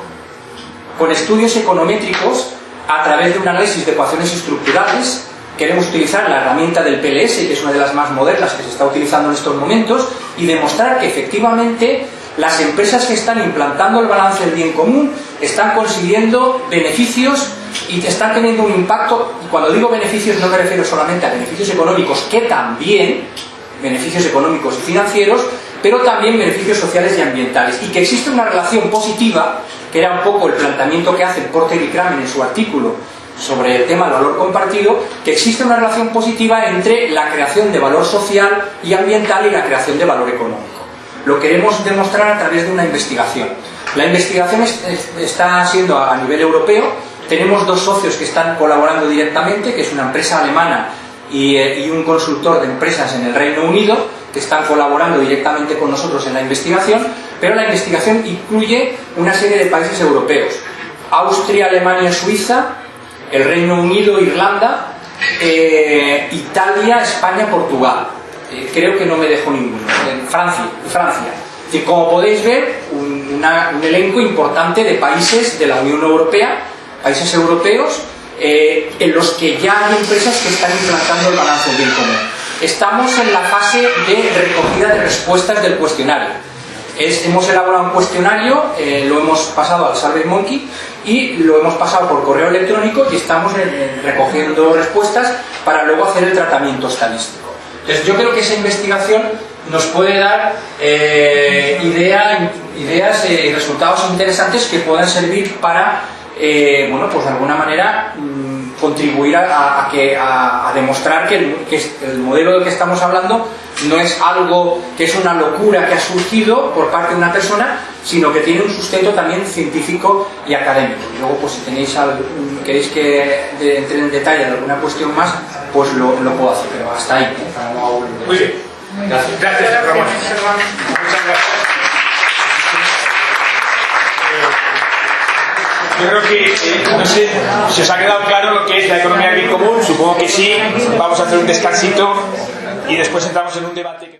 con estudios econométricos, a través de un análisis de ecuaciones estructurales. Queremos utilizar la herramienta del PLS, que es una de las más modernas que se está utilizando en estos momentos, y demostrar que efectivamente las empresas que están implantando el balance del bien común están consiguiendo beneficios y están teniendo un impacto, y cuando digo beneficios no me refiero solamente a beneficios económicos, que también, beneficios económicos y financieros, pero también beneficios sociales y ambientales, y que existe una relación positiva, que era un poco el planteamiento que hace Porter y Kramer en su artículo sobre el tema del valor compartido, que existe una relación positiva entre la creación de valor social y ambiental y la creación de valor económico. Lo queremos demostrar a través de una investigación. La investigación es, es, está siendo a nivel europeo, tenemos dos socios que están colaborando directamente, que es una empresa alemana y, eh, y, un consultor de empresas en el Reino Unido, que están colaborando directamente con nosotros en la investigación, pero la investigación incluye una serie de países europeos. Austria, Alemania, Suiza, el Reino Unido, Irlanda, eh, Italia, España, Portugal. Eh, creo que no me dejo ninguno. En Francia. Francia. Y como podéis ver, un elenco importante de países de la Unión Europea países europeos eh, en los que ya hay empresas que están implantando el balance bien común. Estamos en la fase de recogida de respuestas del cuestionario. Es, hemos elaborado un cuestionario, eh, lo hemos pasado al SurveyMonkey y lo hemos pasado por correo electrónico y estamos en, en recogiendo respuestas para luego hacer el tratamiento estadístico. Entonces yo creo que esa investigación nos puede dar eh, idea, ideas y resultados interesantes que puedan servir para eh, bueno, pues de alguna manera mmm, contribuir a, a que, a, a demostrar que el, que el modelo del que estamos hablando no es algo que es una locura que ha surgido por parte de una persona, sino que tiene un sustento también científico y académico. Y luego, pues si tenéis al- queréis que de- entre en detalle de alguna cuestión más, pues lo, lo puedo hacer, pero hasta ahí. para no. Muy bien. Gracias. Gracias, Ramón. Muchas gracias. Yo creo que, eh, no sé si os ha quedado claro lo que es la economía bien común, supongo que sí. Vamos a hacer un descansito y después entramos en un debate.